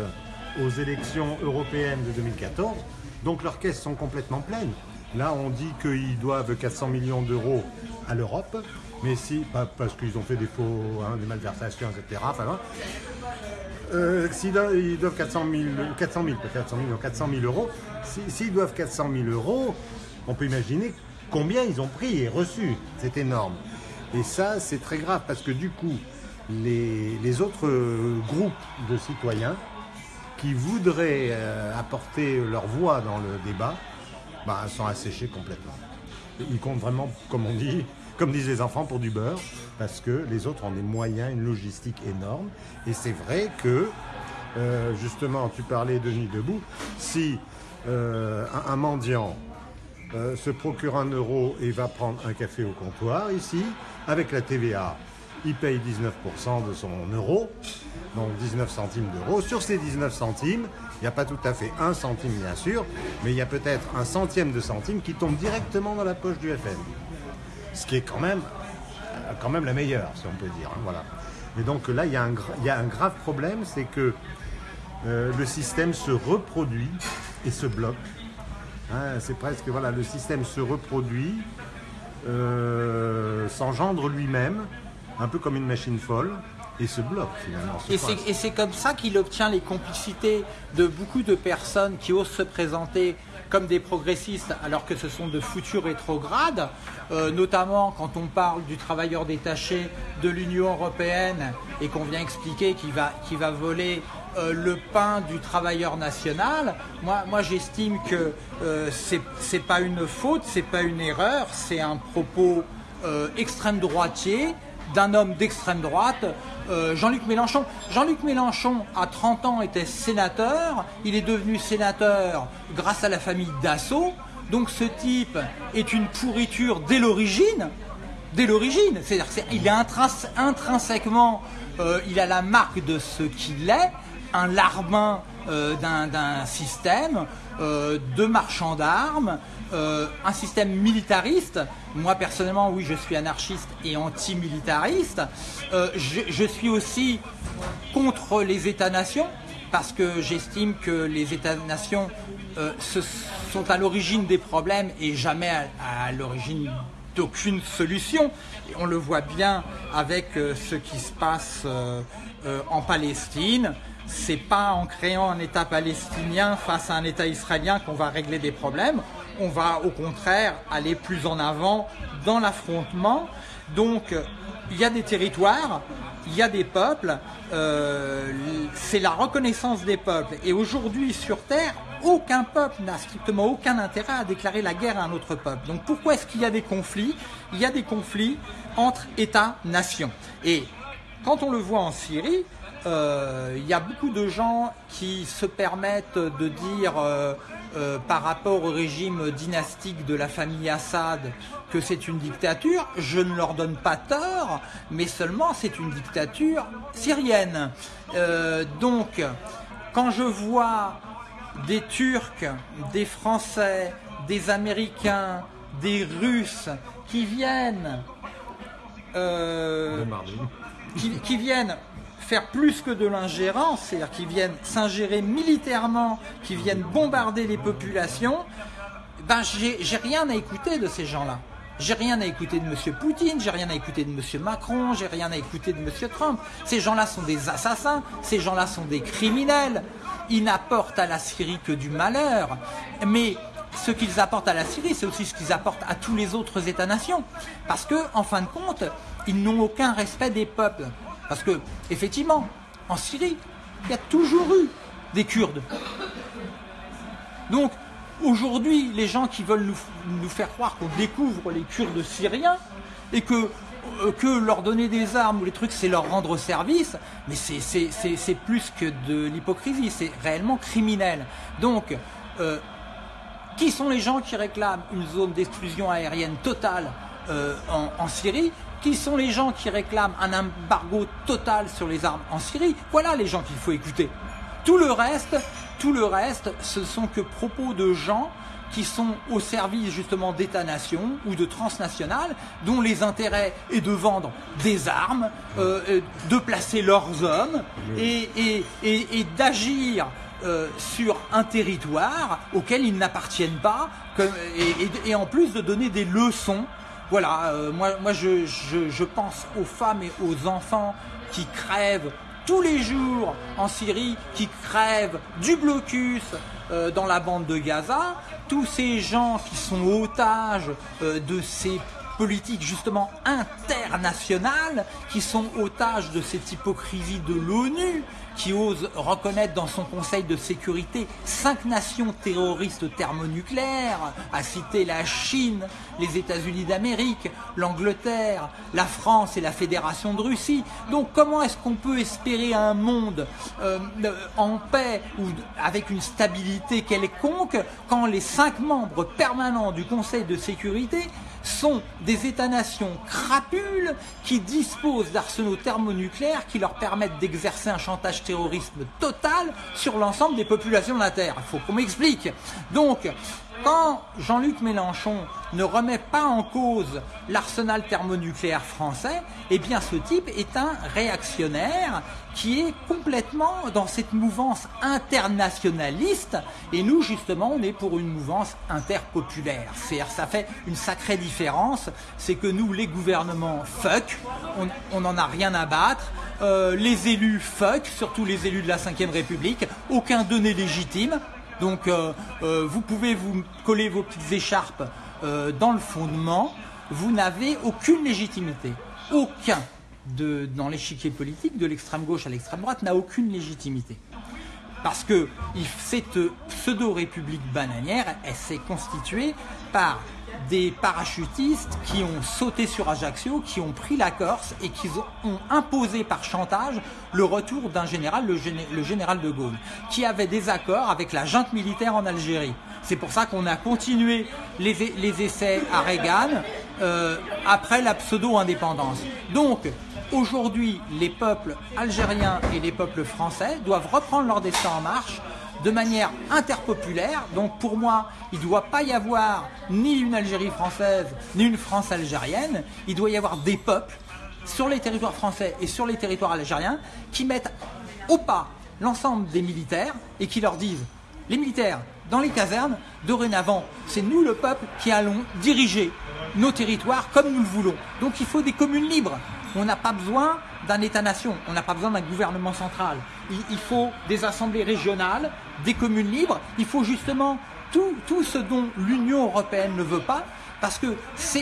aux élections européennes de 2014. Donc leurs caisses sont complètement pleines. Là, on dit qu'ils doivent 400 millions d'euros à l'Europe, mais si, pas parce qu'ils ont fait des faux, hein, des malversations, etc. Enfin, euh, s'ils doivent 400 000, 400 000, 400 000, 400 000 euros, s'ils doivent 400 000 euros, on peut imaginer combien ils ont pris et reçu. C'est énorme. Et ça, c'est très grave parce que du coup, les, les autres groupes de citoyens qui voudraient euh, apporter leur voix dans le débat bah, sont asséchés complètement. Ils comptent vraiment, comme on dit, comme disent les enfants, pour du beurre, parce que les autres ont des moyens, une logistique énorme. Et c'est vrai que, euh, justement, tu parlais de Nuit debout, si euh, un mendiant euh, se procure un euro et va prendre un café au comptoir ici, avec la TVA, il paye 19% de son euro, donc 19 centimes d'euros. Sur ces 19 centimes, il n'y a pas tout à fait un centime bien sûr, mais il y a peut-être un centième de centime qui tombe directement dans la poche du FN. Ce qui est quand même, euh, quand même la meilleure, si on peut dire. hein, voilà. Et donc là, il y a un, gra- il y a un grave problème, c'est que euh, le système se reproduit et se bloque. Hein, c'est presque, voilà, le système se reproduit, euh, s'engendre lui-même, un peu comme une machine folle, et se bloque finalement. se Et c'est- comme ça qu'il obtient les complicités de beaucoup de personnes qui osent se présenter comme des progressistes alors que ce sont de futurs rétrogrades, euh, notamment quand on parle du travailleur détaché de l'Union européenne et qu'on vient expliquer qu'il va, qu'il va voler euh, le pain du travailleur national. Moi, moi j'estime que euh, c'est pas une faute, c'est pas une erreur, c'est un propos euh, extrême droitier d'un homme d'extrême droite, euh, Jean-Luc Mélenchon. Jean-Luc Mélenchon, à 30 ans, était sénateur. Il est devenu sénateur grâce à la famille Dassault. Donc ce type est une pourriture dès l'origine. Dès l'origine. C'est-à-dire qu'il est intrinse- intrinsèquement, il a la marque de ce qu'il est, un larbin euh, d'un système euh, de marchands d'armes, euh, un système militariste. Moi personnellement, oui, je suis anarchiste et anti-militariste. Je, je suis aussi contre les États-nations parce que j'estime que les États-nations sont à l'origine des problèmes et jamais à, l'origine d'aucune solution. On le voit bien avec ce qui se passe en Palestine. C'est pas en créant un État palestinien face à un État israélien qu'on va régler des problèmes. On va au contraire aller plus en avant dans l'affrontement. Donc il y a des territoires, il y a des peuples, euh, c'est la reconnaissance des peuples. Et aujourd'hui sur Terre, aucun peuple n'a strictement aucun intérêt à déclarer la guerre à un autre peuple. Donc pourquoi est-ce qu'il y a des conflits? Il y a des conflits entre États-nations. Et quand on le voit en Syrie, euh, il y a beaucoup de gens qui se permettent de dire euh, euh, par rapport au régime dynastique de la famille Assad que c'est une dictature. Je ne leur donne pas tort, mais seulement c'est une dictature syrienne. Donc, quand je vois des Turcs, des Français, des Américains, des Russes qui viennent qui, qui viennent faire plus que de l'ingérence, c'est-à-dire qui viennent s'ingérer militairement, qui viennent bombarder les populations, ben j'ai j'ai rien à écouter de ces gens-là. J'ai rien à écouter de M. Poutine, j'ai rien à écouter de M. Macron, j'ai rien à écouter de M. Trump. Ces gens-là sont des assassins, ces gens-là sont des criminels. Ils n'apportent à la Syrie que du malheur. Mais ce qu'ils apportent à la Syrie, c'est aussi ce qu'ils apportent à tous les autres États-nations. Parce que, en fin de compte, ils n'ont aucun respect des peuples. Parce que, effectivement, en Syrie, il y a toujours eu des Kurdes. Donc, aujourd'hui, les gens qui veulent nous, faire croire qu'on découvre les Kurdes syriens et que, euh, que leur donner des armes ou les trucs, c'est leur rendre service, mais c'est- plus que de l'hypocrisie, c'est réellement criminel. Donc, euh, qui sont les gens qui réclament une zone d'exclusion aérienne totale euh, en Syrie? Qui sont les gens qui réclament un embargo total sur les armes en Syrie? Voilà les gens qu'il faut écouter. Tout le reste, tout le reste, ce sont que propos de gens qui sont au service justement d'États-nations ou de transnationales, dont les intérêts est de vendre des armes, euh, de placer leurs hommes et, et- et- et d'agir euh, sur un territoire auquel ils n'appartiennent pas, comme- et, et- et en plus de donner des leçons. Voilà, euh, moi, je pense aux femmes et aux enfants qui crèvent tous les jours en Syrie, qui crèvent du blocus euh, dans la bande de Gaza, tous ces gens qui sont otages euh, de ces politiques justement internationales qui sont otages de cette hypocrisie de l'ONU qui ose reconnaître dans son Conseil de sécurité cinq nations terroristes thermonucléaires, à citer la Chine, les États-Unis d'Amérique, l'Angleterre, la France et la Fédération de Russie. Donc comment est-ce qu'on peut espérer un monde euh, en paix ou avec une stabilité quelconque quand les cinq membres permanents du Conseil de sécurité sont des États-nations crapules qui disposent d'arsenaux thermonucléaires qui leur permettent d'exercer un chantage terrorisme total sur l'ensemble des populations de la Terre. Il faut qu'on m'explique. Donc, quand Jean-Luc Mélenchon ne remet pas en cause l'arsenal thermonucléaire français, eh bien ce type est un réactionnaire qui est complètement dans cette mouvance internationaliste. Et nous justement on est pour une mouvance interpopulaire. C'est-à-dire ça fait une sacrée différence, c'est que nous les gouvernements fuck, on n'en a rien à battre, euh, les élus fuck, surtout les élus de la 5ème République, aucun donné légitime, donc euh, euh, vous pouvez vous coller vos petites écharpes euh, dans le fondement, vous n'avez aucune légitimité. Aucun dans l'échiquier politique, de l'extrême gauche à l'extrême droite, n'a aucune légitimité. Parce que cette pseudo-république bananière, elle s'est constituée par des parachutistes qui ont sauté sur Ajaccio, qui ont pris la Corse et qui ont imposé par chantage le retour d'un général, le, général de Gaulle, qui avait des accords avec la junte militaire en Algérie. C'est pour ça qu'on a continué les, essais à Reagan euh, après la pseudo-indépendance. Donc, aujourd'hui, les peuples algériens et les peuples français doivent reprendre leur destin en marche de manière interpopulaire. Donc pour moi, il ne doit pas y avoir ni une Algérie française, ni une France algérienne. Il doit y avoir des peuples sur les territoires français et sur les territoires algériens qui mettent au pas l'ensemble des militaires et qui leur disent, les militaires, dans les casernes, dorénavant, c'est nous le peuple qui allons diriger nos territoires comme nous le voulons. Donc il faut des communes libres. On n'a pas besoin d'un État-nation, on n'a pas besoin d'un gouvernement central. Il, faut des assemblées régionales, des communes libres, il faut justement tout, ce dont l'Union européenne ne veut pas, parce que ce,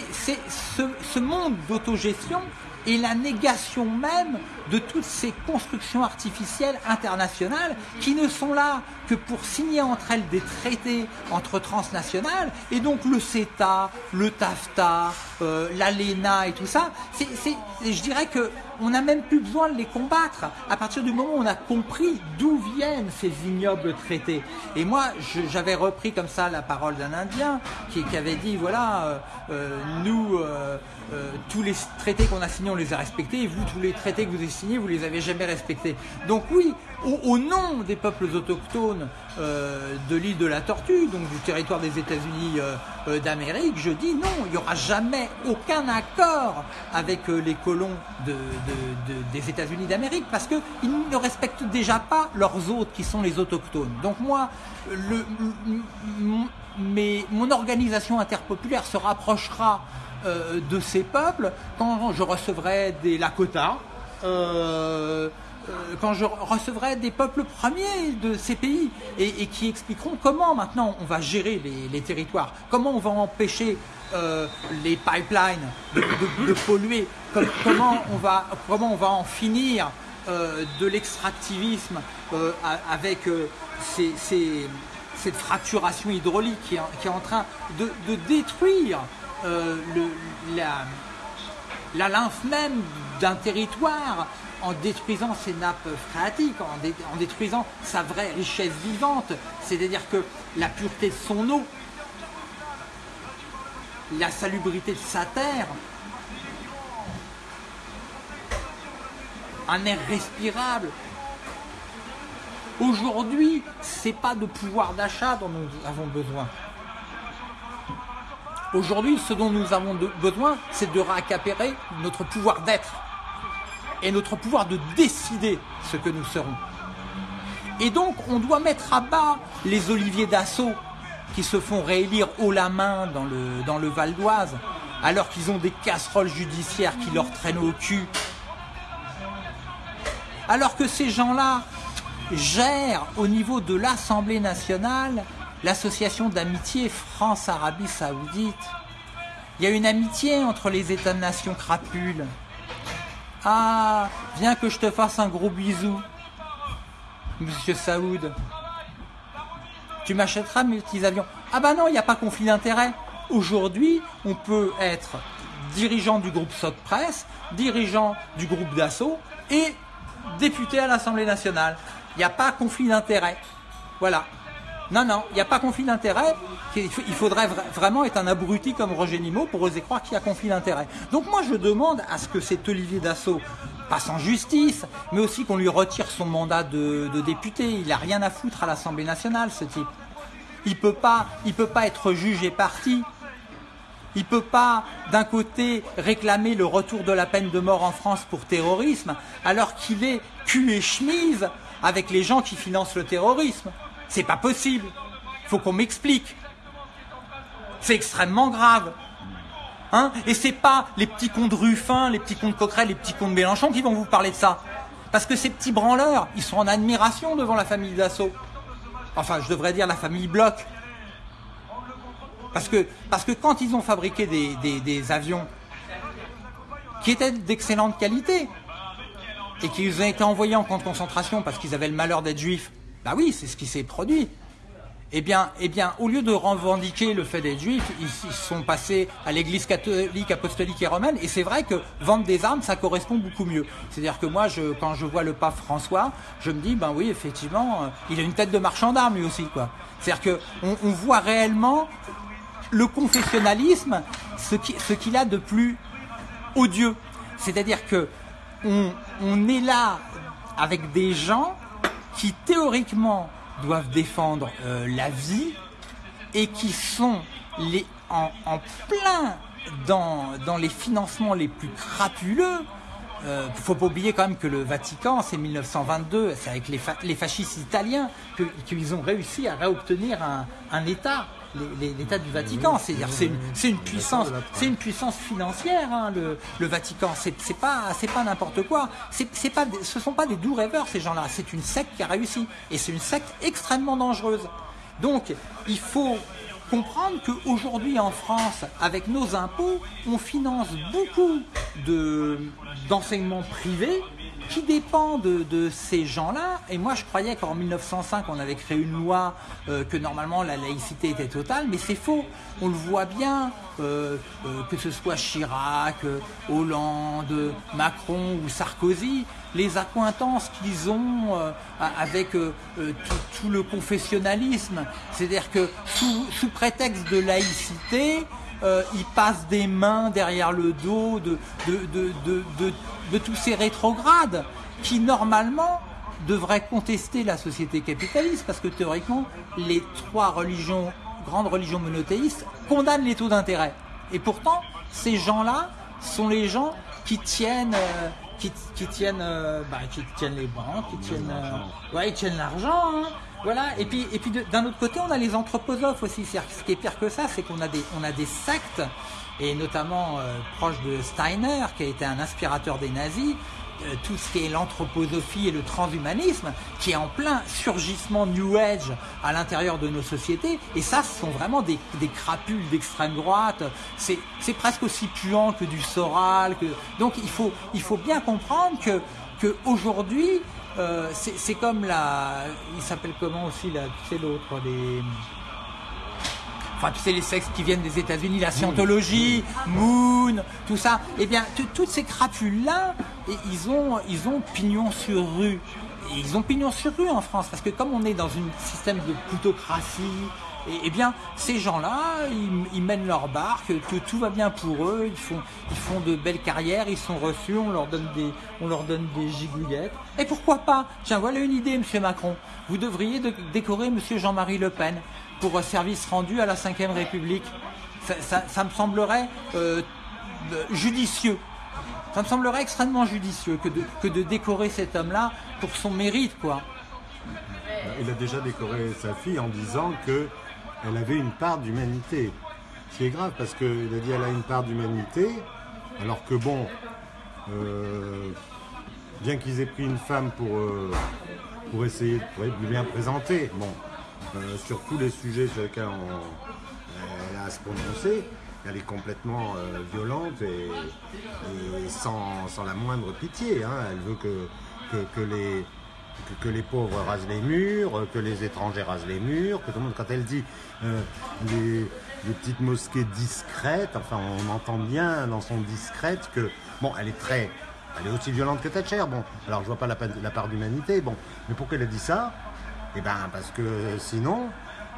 ce monde d'autogestion et la négation même de toutes ces constructions artificielles internationales qui ne sont là que pour signer entre elles des traités entre transnationales et donc le CETA, le TAFTA, euh, l'ALENA et tout ça, je dirais que on n'a même plus besoin de les combattre à partir du moment où on a compris d'où viennent ces ignobles traités. Et moi, j'avais repris comme ça la parole d'un Indien qui, avait dit voilà, euh, euh, nous, tous les traités qu'on a signés, on les a respectés, et vous, tous les traités que vous avez signés, vous les avez jamais respectés. Donc oui, au, nom des peuples autochtones de l'île de la Tortue, donc du territoire des États-Unis d'Amérique, je dis non, il n'y aura jamais aucun accord avec les colons de des États-Unis d'Amérique parce qu'ils ne respectent déjà pas leurs hôtes qui sont les autochtones. Donc moi, le, mais mon organisation interpopulaire se rapprochera euh, de ces peuples quand je recevrai des Lakota. Euh, euh, quand je recevrai des peuples premiers de ces pays et, qui expliqueront comment maintenant on va gérer les, territoires, comment on va empêcher euh, les pipelines de, polluer, comment, on va, comment on va en finir de l'extractivisme avec cette fracturation hydraulique qui est, en train de, détruire la, la lymphe même d'un territoire en détruisant ses nappes phréatiques, en, détruisant sa vraie richesse vivante, c'est-à-dire que la pureté de son eau, la salubrité de sa terre, un air respirable. Aujourd'hui, c'est pas de pouvoir d'achat dont nous avons besoin. Aujourd'hui, ce dont nous avons besoin, c'est de récupérer notre pouvoir d'être et notre pouvoir de décider ce que nous serons. Et donc, on doit mettre à bas les oliviers d'assaut qui se font réélire haut la main dans le, dans le Val d'Oise, alors qu'ils ont des casseroles judiciaires qui leur traînent au cul. Alors que ces gens-là gèrent au niveau de l'Assemblée nationale l'association d'amitié France-Arabie Saoudite. Il y a une amitié entre les États-nations crapules. Ah, viens que je te fasse un gros bisou, monsieur Saoud. Tu m'achèteras mes petits avions. Ah bah non, il n'y a pas conflit d'intérêt. Aujourd'hui, on peut être dirigeant du groupe Soc Presse, dirigeant du groupe Dassault et député à l'Assemblée nationale. Il n'y a pas conflit d'intérêt. Voilà. Non, non, il n'y a pas conflit d'intérêt. Il faudrait vraiment être un abruti comme Roger Nimot pour oser croire qu'il y a conflit d'intérêt. Donc moi, je demande à ce que cet Olivier Dassault passe en justice, mais aussi qu'on lui retire son mandat de, député. Il n'a rien à foutre à l'Assemblée nationale, ce type. Il peut pas, peut pas être juge et parti. Il peut pas, d'un côté, réclamer le retour de la peine de mort en France pour terrorisme, alors qu'il est cul et chemise avec les gens qui financent le terrorisme. C'est pas possible. Faut qu'on m'explique. C'est extrêmement grave. Hein? Et c'est pas les petits cons de Ruffin, les petits cons de Coquerel, les petits cons de Mélenchon qui vont vous parler de ça. Parce que ces petits branleurs, ils sont en admiration devant la famille Dassault. Enfin, je devrais dire la famille Bloch. Parce que, quand ils ont fabriqué des, des avions qui étaient d'excellente qualité et qui ont été envoyés en camp de concentration parce qu'ils avaient le malheur d'être juifs, bah oui, c'est ce qui s'est produit. Eh bien, eh bien, au lieu de revendiquer le fait d'être juif, ils, sont passés à l'église catholique, apostolique et romaine. Et c'est vrai que vendre des armes, ça correspond beaucoup mieux. C'est-à-dire que moi, quand je vois le pape François, je me dis, ben oui, effectivement, euh, il a une tête de marchand d'armes lui aussi, quoi. C'est-à-dire que on, voit réellement le confessionnalisme, ce qu'il a de plus odieux. C'est-à-dire que on, on est là avec des gens qui théoriquement doivent défendre euh, la vie et qui sont les, en, plein dans, dans, les financements les plus crapuleux. Il euh, faut pas oublier quand même que le Vatican, c'est 1922, c'est avec les, fascistes italiens qu'ils ont réussi à réobtenir un État l'État du Vatican. C'est-à-dire, c'est une, puissance, c'est une puissance financière, hein, le, le, Vatican. C'est pas, c'est pas n'importe quoi. C'est pas, ce sont pas des doux rêveurs ces gens-là. C'est une secte qui a réussi, et c'est une secte extrêmement dangereuse. Donc, il faut comprendre qu'aujourd'hui en France, avec nos impôts, on finance beaucoup d'enseignements privés qui dépend de, ces gens-là. Et moi, je croyais qu'en 1905, on avait créé une loi euh, que normalement la laïcité était totale, mais c'est faux. On le voit bien, euh, euh, que ce soit Chirac, Hollande, Macron ou Sarkozy, les accointances qu'ils ont avec tout, le confessionnalisme. C'est-à-dire que sous, sous prétexte de laïcité, euh, ils passent des mains derrière le dos de, de, tous ces rétrogrades qui normalement devraient contester la société capitaliste parce que théoriquement les trois religions, grandes religions monothéistes condamnent les taux d'intérêt. Et pourtant, ces gens-là sont les gens qui tiennent, euh, qui, tiennent, euh, bah, qui tiennent les banques, qui tiennent, ouais, ils tiennent l'argent. Hein. Voilà, et puis, et puis d'un autre côté, on a les anthroposophes aussi. Ce qui est pire que ça, c'est qu'on a des, on a des sectes, et notamment euh, proche de Steiner, qui a été un inspirateur des nazis, euh, tout ce qui est l'anthroposophie et le transhumanisme, qui est en plein surgissement New Age à l'intérieur de nos sociétés. Et ça, ce sont vraiment des, des crapules d'extrême droite. C'est presque aussi puant que du Soral. Que... Donc il faut, il faut bien comprendre que, que aujourd'hui, euh, c'est comme la. Il s'appelle comment aussi Tu sais l'autre, les. Enfin, tu sais, les sexes qui viennent des États-Unis, la scientologie, Moon, tout ça. Eh bien, toutes ces crapules-là, ils ont, ils ont pignon sur rue. Et ils ont pignon sur rue en France, parce que comme on est dans un système de plutocratie, et, eh bien, ces gens-là, ils, mènent leur barque, que tout va bien pour eux, ils font, ils font de belles carrières, ils sont reçus, on leur donne des, on leur donne des gigouillettes. Et pourquoi pas? Tiens, voilà une idée, Monsieur Macron. Vous devriez décorer Monsieur Jean-Marie Le Pen pour service rendu à la Ve République. Ça, me semblerait euh, judicieux. Ça me semblerait extrêmement judicieux que de, décorer cet homme-là pour son mérite, quoi. Il a déjà décoré sa fille en disant que elle avait une part d'humanité. C'est grave parce qu'il a dit elle a une part d'humanité, alors que bon, euh, bien qu'ils aient pris une femme pour, euh, pour essayer de lui bien présenter, bon, euh, sur tous les sujets sur lesquels elle a à se prononcer, elle est complètement euh, violente et, sans, la moindre pitié. hein. Elle veut que, les, pauvres rasent les murs, que les étrangers rasent les murs, que tout le monde, quand elle dit euh, les, petites mosquées discrètes, enfin on entend bien dans son discrète que, bon, elle est très, elle est aussi violente que Thatcher, bon, alors je vois pas la, la part d'humanité, bon, mais pourquoi elle a dit ça Eh ben parce que sinon,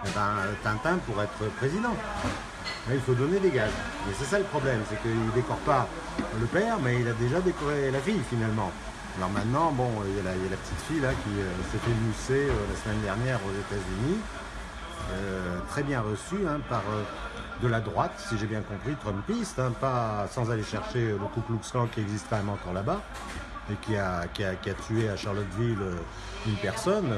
eh ben, Tintin pourrait être président. Là, il faut donner des gages. Mais c'est ça le problème, c'est qu'il ne décore pas le père, mais il a déjà décoré la fille finalement. Alors maintenant, bon, il y a la, petite fille là qui euh, s'est fait mousser euh, la semaine dernière aux États-Unis, Euh, très bien reçue hein, par de la droite, si j'ai bien compris, Trumpiste, hein, pas sans aller chercher le Ku Klux qui existe quand même encore là-bas et qui a, qui, a, tué à Charlottesville une personne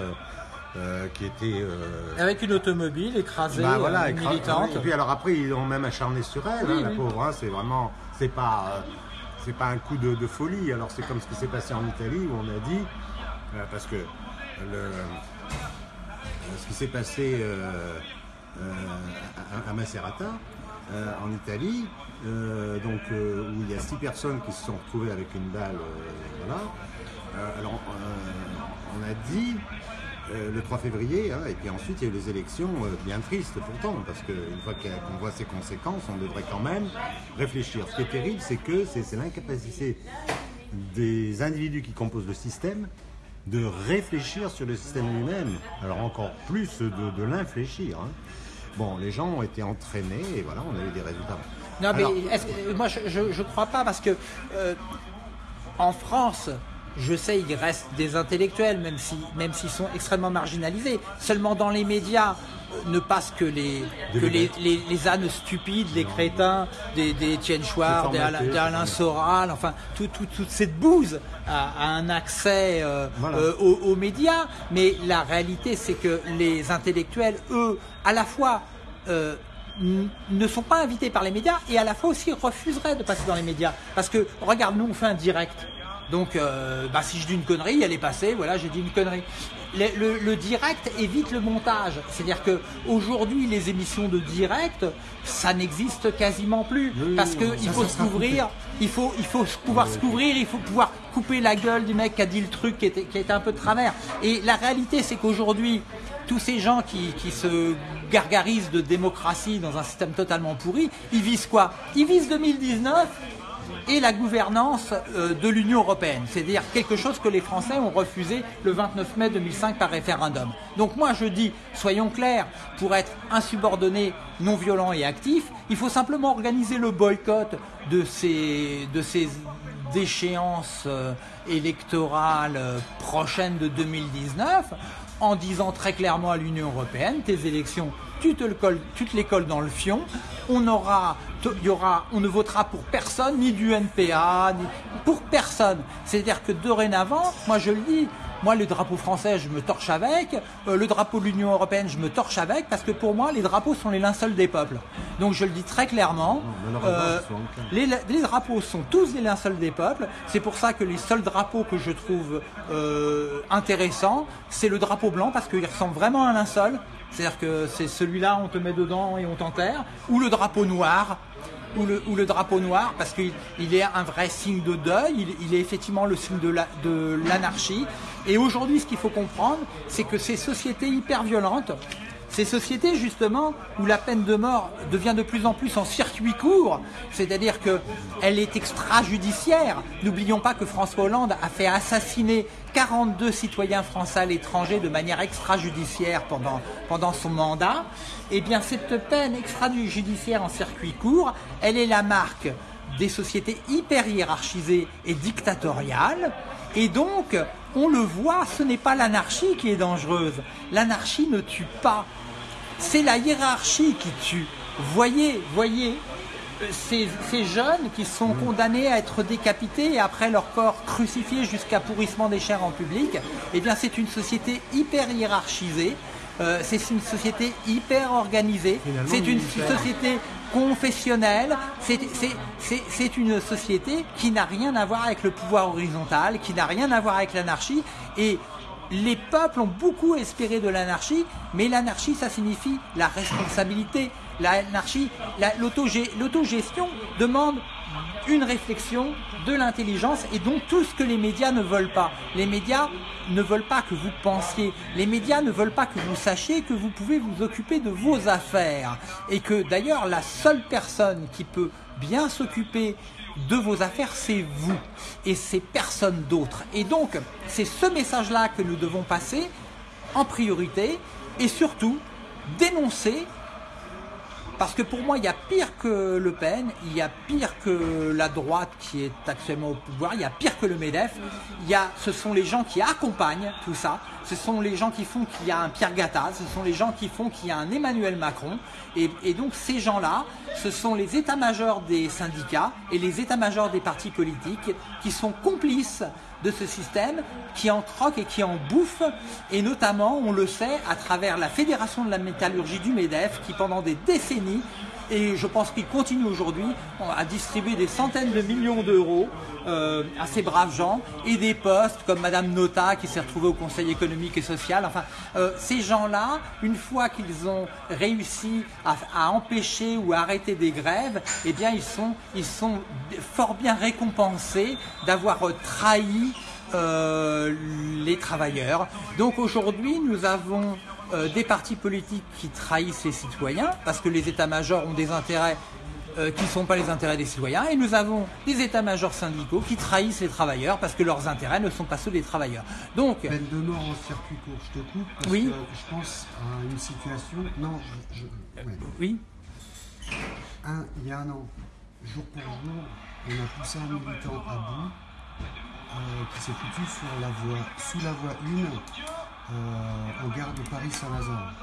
euh, qui était euh, Avec une automobile écrasée, bah voilà, euh, écra- militante. Et puis alors après, ils ont même acharné sur elle, Oui, hein, la pauvre. hein, c'est vraiment, c'est pas, euh, c'est pas un coup de, de folie. Alors c'est comme ce qui s'est passé en Italie où on a dit, parce que le, ce qui s'est passé à, à Macerata, en Italie, donc où il y a six personnes qui se sont retrouvées avec une balle, voilà. Alors on a dit euh, le 3 février, hein, et puis ensuite il y a eu les élections euh, bien tristes pourtant, parce qu'une fois qu'on voit ces conséquences, on devrait quand même réfléchir. Ce qui est terrible, c'est que c'est l'incapacité des individus qui composent le système de réfléchir sur le système lui-même. Alors encore plus de, de l'infléchir. hein. Bon, les gens ont été entraînés et voilà, on a eu des résultats. Non, mais Alors, moi, je ne crois pas parce que euh, en France, je sais, il reste des intellectuels, même si, même s'ils sont extrêmement marginalisés. Seulement dans les médias ne passent que les que les, les, les ânes stupides, les crétins, des, des Étienne Chouard, des Alain, des Alain Soral, enfin tout- tout- toute cette bouse a, a un accès euh, Voilà. euh, aux, aux médias. Mais la réalité, c'est que les intellectuels, eux, à la fois euh, ne sont pas invités par les médias et à la fois aussi refuseraient de passer dans les médias. Parce que, regarde, nous, on fait un direct. Donc, euh, bah, si je dis une connerie, elle est passée, voilà, j'ai dit une connerie. Le, le- le direct évite le montage. C'est-à-dire que aujourd'hui, les émissions de direct, ça n'existe quasiment plus. Oui, parce oui, qu'il ça, faut se couvrir, il faut, il faut pouvoir se couvrir, il faut pouvoir couper la gueule du mec qui a dit le truc qui était, qui était un peu de travers. Et la réalité, c'est qu'aujourd'hui, tous ces gens qui, qui se gargarisent de démocratie dans un système totalement pourri, ils visent quoi? Ils visent 2019 et la gouvernance euh, de l'Union européenne, c'est-à-dire quelque chose que les Français ont refusé le 29 mai 2005 par référendum. Donc moi je dis, soyons clairs, pour être insubordonné, non violent et actif, il faut simplement organiser le boycott de ces, de ces déchéances euh, électorales euh, prochaines de 2019 en disant très clairement à l'Union européenne, tes élections, tu te, le colles, tu te les colles dans le fion, on aura, il y aura, on ne votera pour personne, ni du NPA, ni pour personne. C'est-à-dire que dorénavant, moi je le dis, moi le drapeau français je me torche avec, euh, le drapeau de l'Union européenne je me torche avec, parce que pour moi les drapeaux sont les linceuls des peuples. Donc je le dis très clairement, euh, les drapeaux sont tous les linceuls des peuples. C'est pour ça que les seuls drapeaux que je trouve euh, intéressants, c'est le drapeau blanc parce qu'il ressemble vraiment à un linceul. C'est-à-dire que c'est celui-là, on te met dedans et on t'enterre. Ou le drapeau noir. Ou le, drapeau noir parce qu'il il est un vrai signe de deuil, il, est effectivement le signe de la- de l'anarchie. Et aujourd'hui, ce qu'il faut comprendre, c'est que ces sociétés hyper violentes, ces sociétés justement où la peine de mort devient de plus en plus en circuit court, c'est-à-dire que elle est extrajudiciaire. N'oublions pas que François Hollande a fait assassiner 42 citoyens français à l'étranger de manière extrajudiciaire pendant, son mandat. Eh bien cette peine extrajudiciaire en circuit court, elle est la marque des sociétés hyper hiérarchisées et dictatoriales. Et donc, on le voit, ce n'est pas l'anarchie qui est dangereuse. L'anarchie ne tue pas. C'est la hiérarchie qui tue. Voyez, voyez, ces, ces jeunes qui sont condamnés à être décapités et après leur corps crucifié jusqu'à pourrissement des chairs en public, eh bien c'est une société hyper hiérarchisée. Euh, c'est une société hyper organisée. C'est une société confessionnelle. C'est une société qui n'a rien à voir avec le pouvoir horizontal, qui n'a rien à voir avec l'anarchie. Et les peuples ont beaucoup espéré de l'anarchie, mais l'anarchie, ça signifie la responsabilité. L'anarchie, l'autogestion demande une réflexion, de l'intelligence et donc tout ce que les médias ne veulent pas. Les médias ne veulent pas que vous pensiez, les médias ne veulent pas que vous sachiez que vous pouvez vous occuper de vos affaires et que d'ailleurs la seule personne qui peut bien s'occuper de vos affaires, c'est vous et c'est personne d'autre. Et donc, c'est ce message-là que nous devons passer en priorité et surtout dénoncer parce que pour moi, il y a pire que Le Pen, il y a pire que la droite qui est actuellement au pouvoir, il y a pire que le MEDEF. Il y a, ce sont les gens qui accompagnent tout ça. Ce sont les gens qui font qu'il y a un Pierre Gattaz. Ce sont les gens qui font qu'il y a un Emmanuel Macron. Et, et donc ces gens-là, ce sont les états-majors des syndicats et les états-majors des partis politiques qui sont complices de ce système qui en croque et qui en bouffe, et notamment, on le sait, à travers la Fédération de la métallurgie du MEDEF, qui pendant des décennies, et je pense qu'il continue aujourd'hui, à distribuer des centaines de millions d'euros euh, à ces braves gens, et des postes comme Madame Nota, qui s'est retrouvée au Conseil économique et social. Enfin, euh, ces gens-là, une fois qu'ils ont réussi à, empêcher ou à arrêter des grèves, eh bien, ils sont, ils sont fort bien récompensés d'avoir euh, trahi euh, les travailleurs. Donc aujourd'hui, nous avons euh, des partis politiques qui trahissent les citoyens parce que les états-majors ont des intérêts euh, qui ne sont pas les intérêts des citoyens et nous avons des états-majors syndicaux qui trahissent les travailleurs parce que leurs intérêts ne sont pas ceux des travailleurs. Donc, Peine de mort en circuit court, je te coupe parce Oui. que je pense à une situation. Non, je, je- ouais. oui, Un- il y a un an, jour pour jour, on a poussé un militant à bout euh, qui s'est foutu sur la voie, sous la voie 1 euh, en gare de Paris-Saint-Lazare.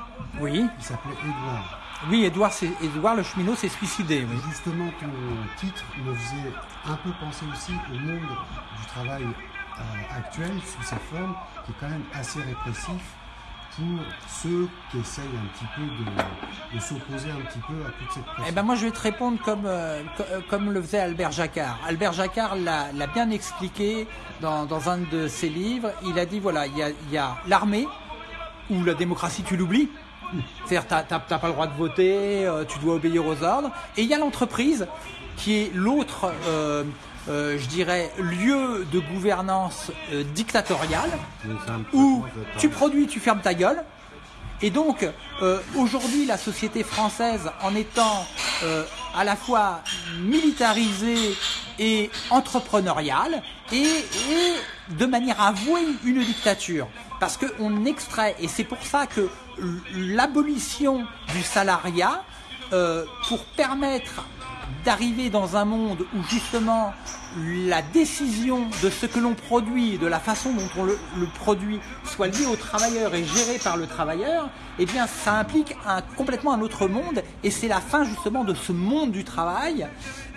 oui, Il s'appelait Edouard. oui, Edouard le cheminot s'est suicidé. Oui. Justement, ton titre me faisait un peu penser aussi au monde du travail euh, actuel, sous sa forme, qui est quand même assez répressif pour ceux qui essayent un petit peu de, de s'opposer un petit peu à toute cette pression. Eh ben moi je vais te répondre comme, euh, euh, comme le faisait Albert Jacquard. Albert Jacquard l'a bien expliqué dans, dans un de ses livres. Il a dit voilà, il y a, l'armée, où la démocratie tu l'oublies. C'est-à-dire t'as t'as pas le droit de voter, euh, tu dois obéir aux ordres. Et il y a l'entreprise qui est l'autre, euh, euh, je dirais, lieu de gouvernance euh, dictatoriale où tu produis, tu fermes ta gueule. Et donc, euh, aujourd'hui, la société française, en étant à la fois militarisée et entrepreneuriale, et, et de manière avouée une dictature. Parce qu'on extrait, et c'est pour ça que l'abolition du salariat, pour permettre d'arriver dans un monde où justement la décision de ce que l'on produit, de la façon dont on le, produit, soit liée au travailleur et gérée par le travailleur, eh bien ça implique un, complètement un autre monde et c'est la fin justement de ce monde du travail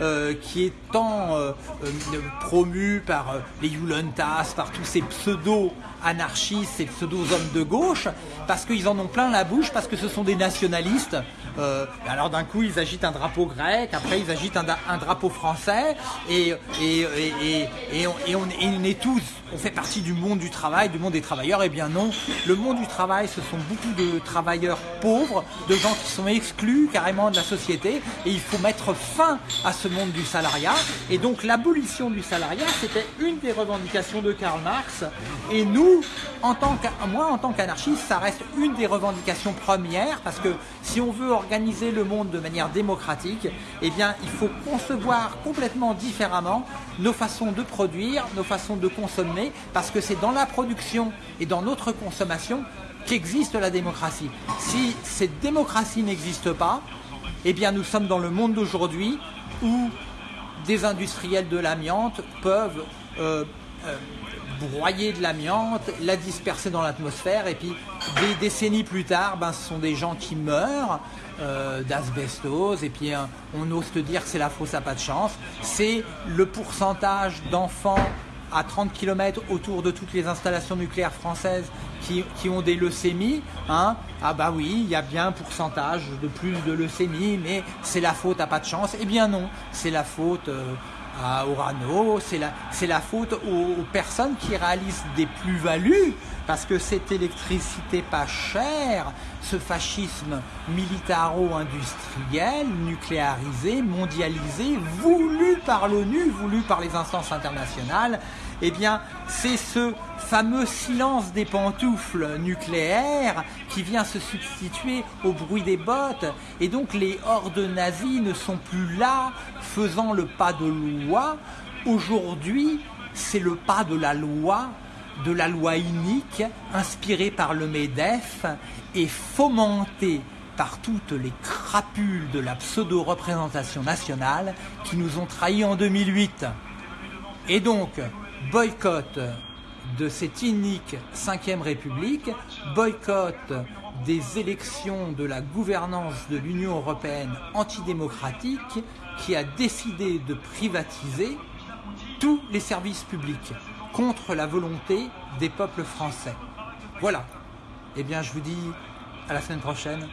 euh, qui est tant euh, euh, promu par euh, les Yulentas, par tous ces pseudo-anarchistes et pseudo-hommes de gauche, parce qu'ils en ont plein la bouche, parce que ce sont des nationalistes. Euh, alors d'un coup ils agitent un drapeau grec, après ils agitent un, drapeau français, et, et, et, et, on, on est tous, on fait partie du monde du travail, du monde des travailleurs. Eh bien non, le monde du travail, ce sont beaucoup de travailleurs pauvres, de gens qui sont exclus carrément de la société, et il faut mettre fin à ce monde du salariat. Et donc l'abolition du salariat, c'était une des revendications de Karl Marx, et nous, en tant moi en tant qu'anarchiste, ça reste une des revendications premières, parce que si on veut organiser le monde de manière démocratique, eh bien il faut concevoir complètement différemment nos façons de produire, nos façons de consommer, parce que c'est dans la production et dans notre consommation qu'existe la démocratie. Si cette démocratie n'existe pas, eh bien nous sommes dans le monde d'aujourd'hui où des industriels de l'amiante peuvent euh, euh, broyer de l'amiante, la disperser dans l'atmosphère, et puis des décennies plus tard, ben, ce sont des gens qui meurent euh, d'asbestose, et puis hein, on ose te dire que c'est la fausse à pas de chance. C'est le pourcentage d'enfants à 30 km autour de toutes les installations nucléaires françaises qui, qui ont des leucémies. Hein. Ah bah oui, il y a bien un pourcentage de plus de leucémies, mais c'est la faute à pas de chance. Eh bien non, c'est la faute euh, à Orano, c'est la, la faute aux, aux personnes qui réalisent des plus-values, parce que cette électricité pas chère, ce fascisme militaro-industriel, nucléarisé, mondialisé, voulu par l'ONU, voulu par les instances internationales, eh bien, c'est ce fameux silence des pantoufles nucléaires qui vient se substituer au bruit des bottes. Et donc, les hordes nazies ne sont plus là, faisant le pas de loi. Aujourd'hui, c'est le pas de la loi, de la loi inique, inspirée par le MEDEF et fomentée par toutes les crapules de la pseudo-représentation nationale qui nous ont trahis en 2008. Et donc, boycott de cette inique 5ème République, boycott des élections de la gouvernance de l'Union européenne antidémocratique qui a décidé de privatiser tous les services publics contre la volonté des peuples français. Voilà. Eh bien, je vous dis à la semaine prochaine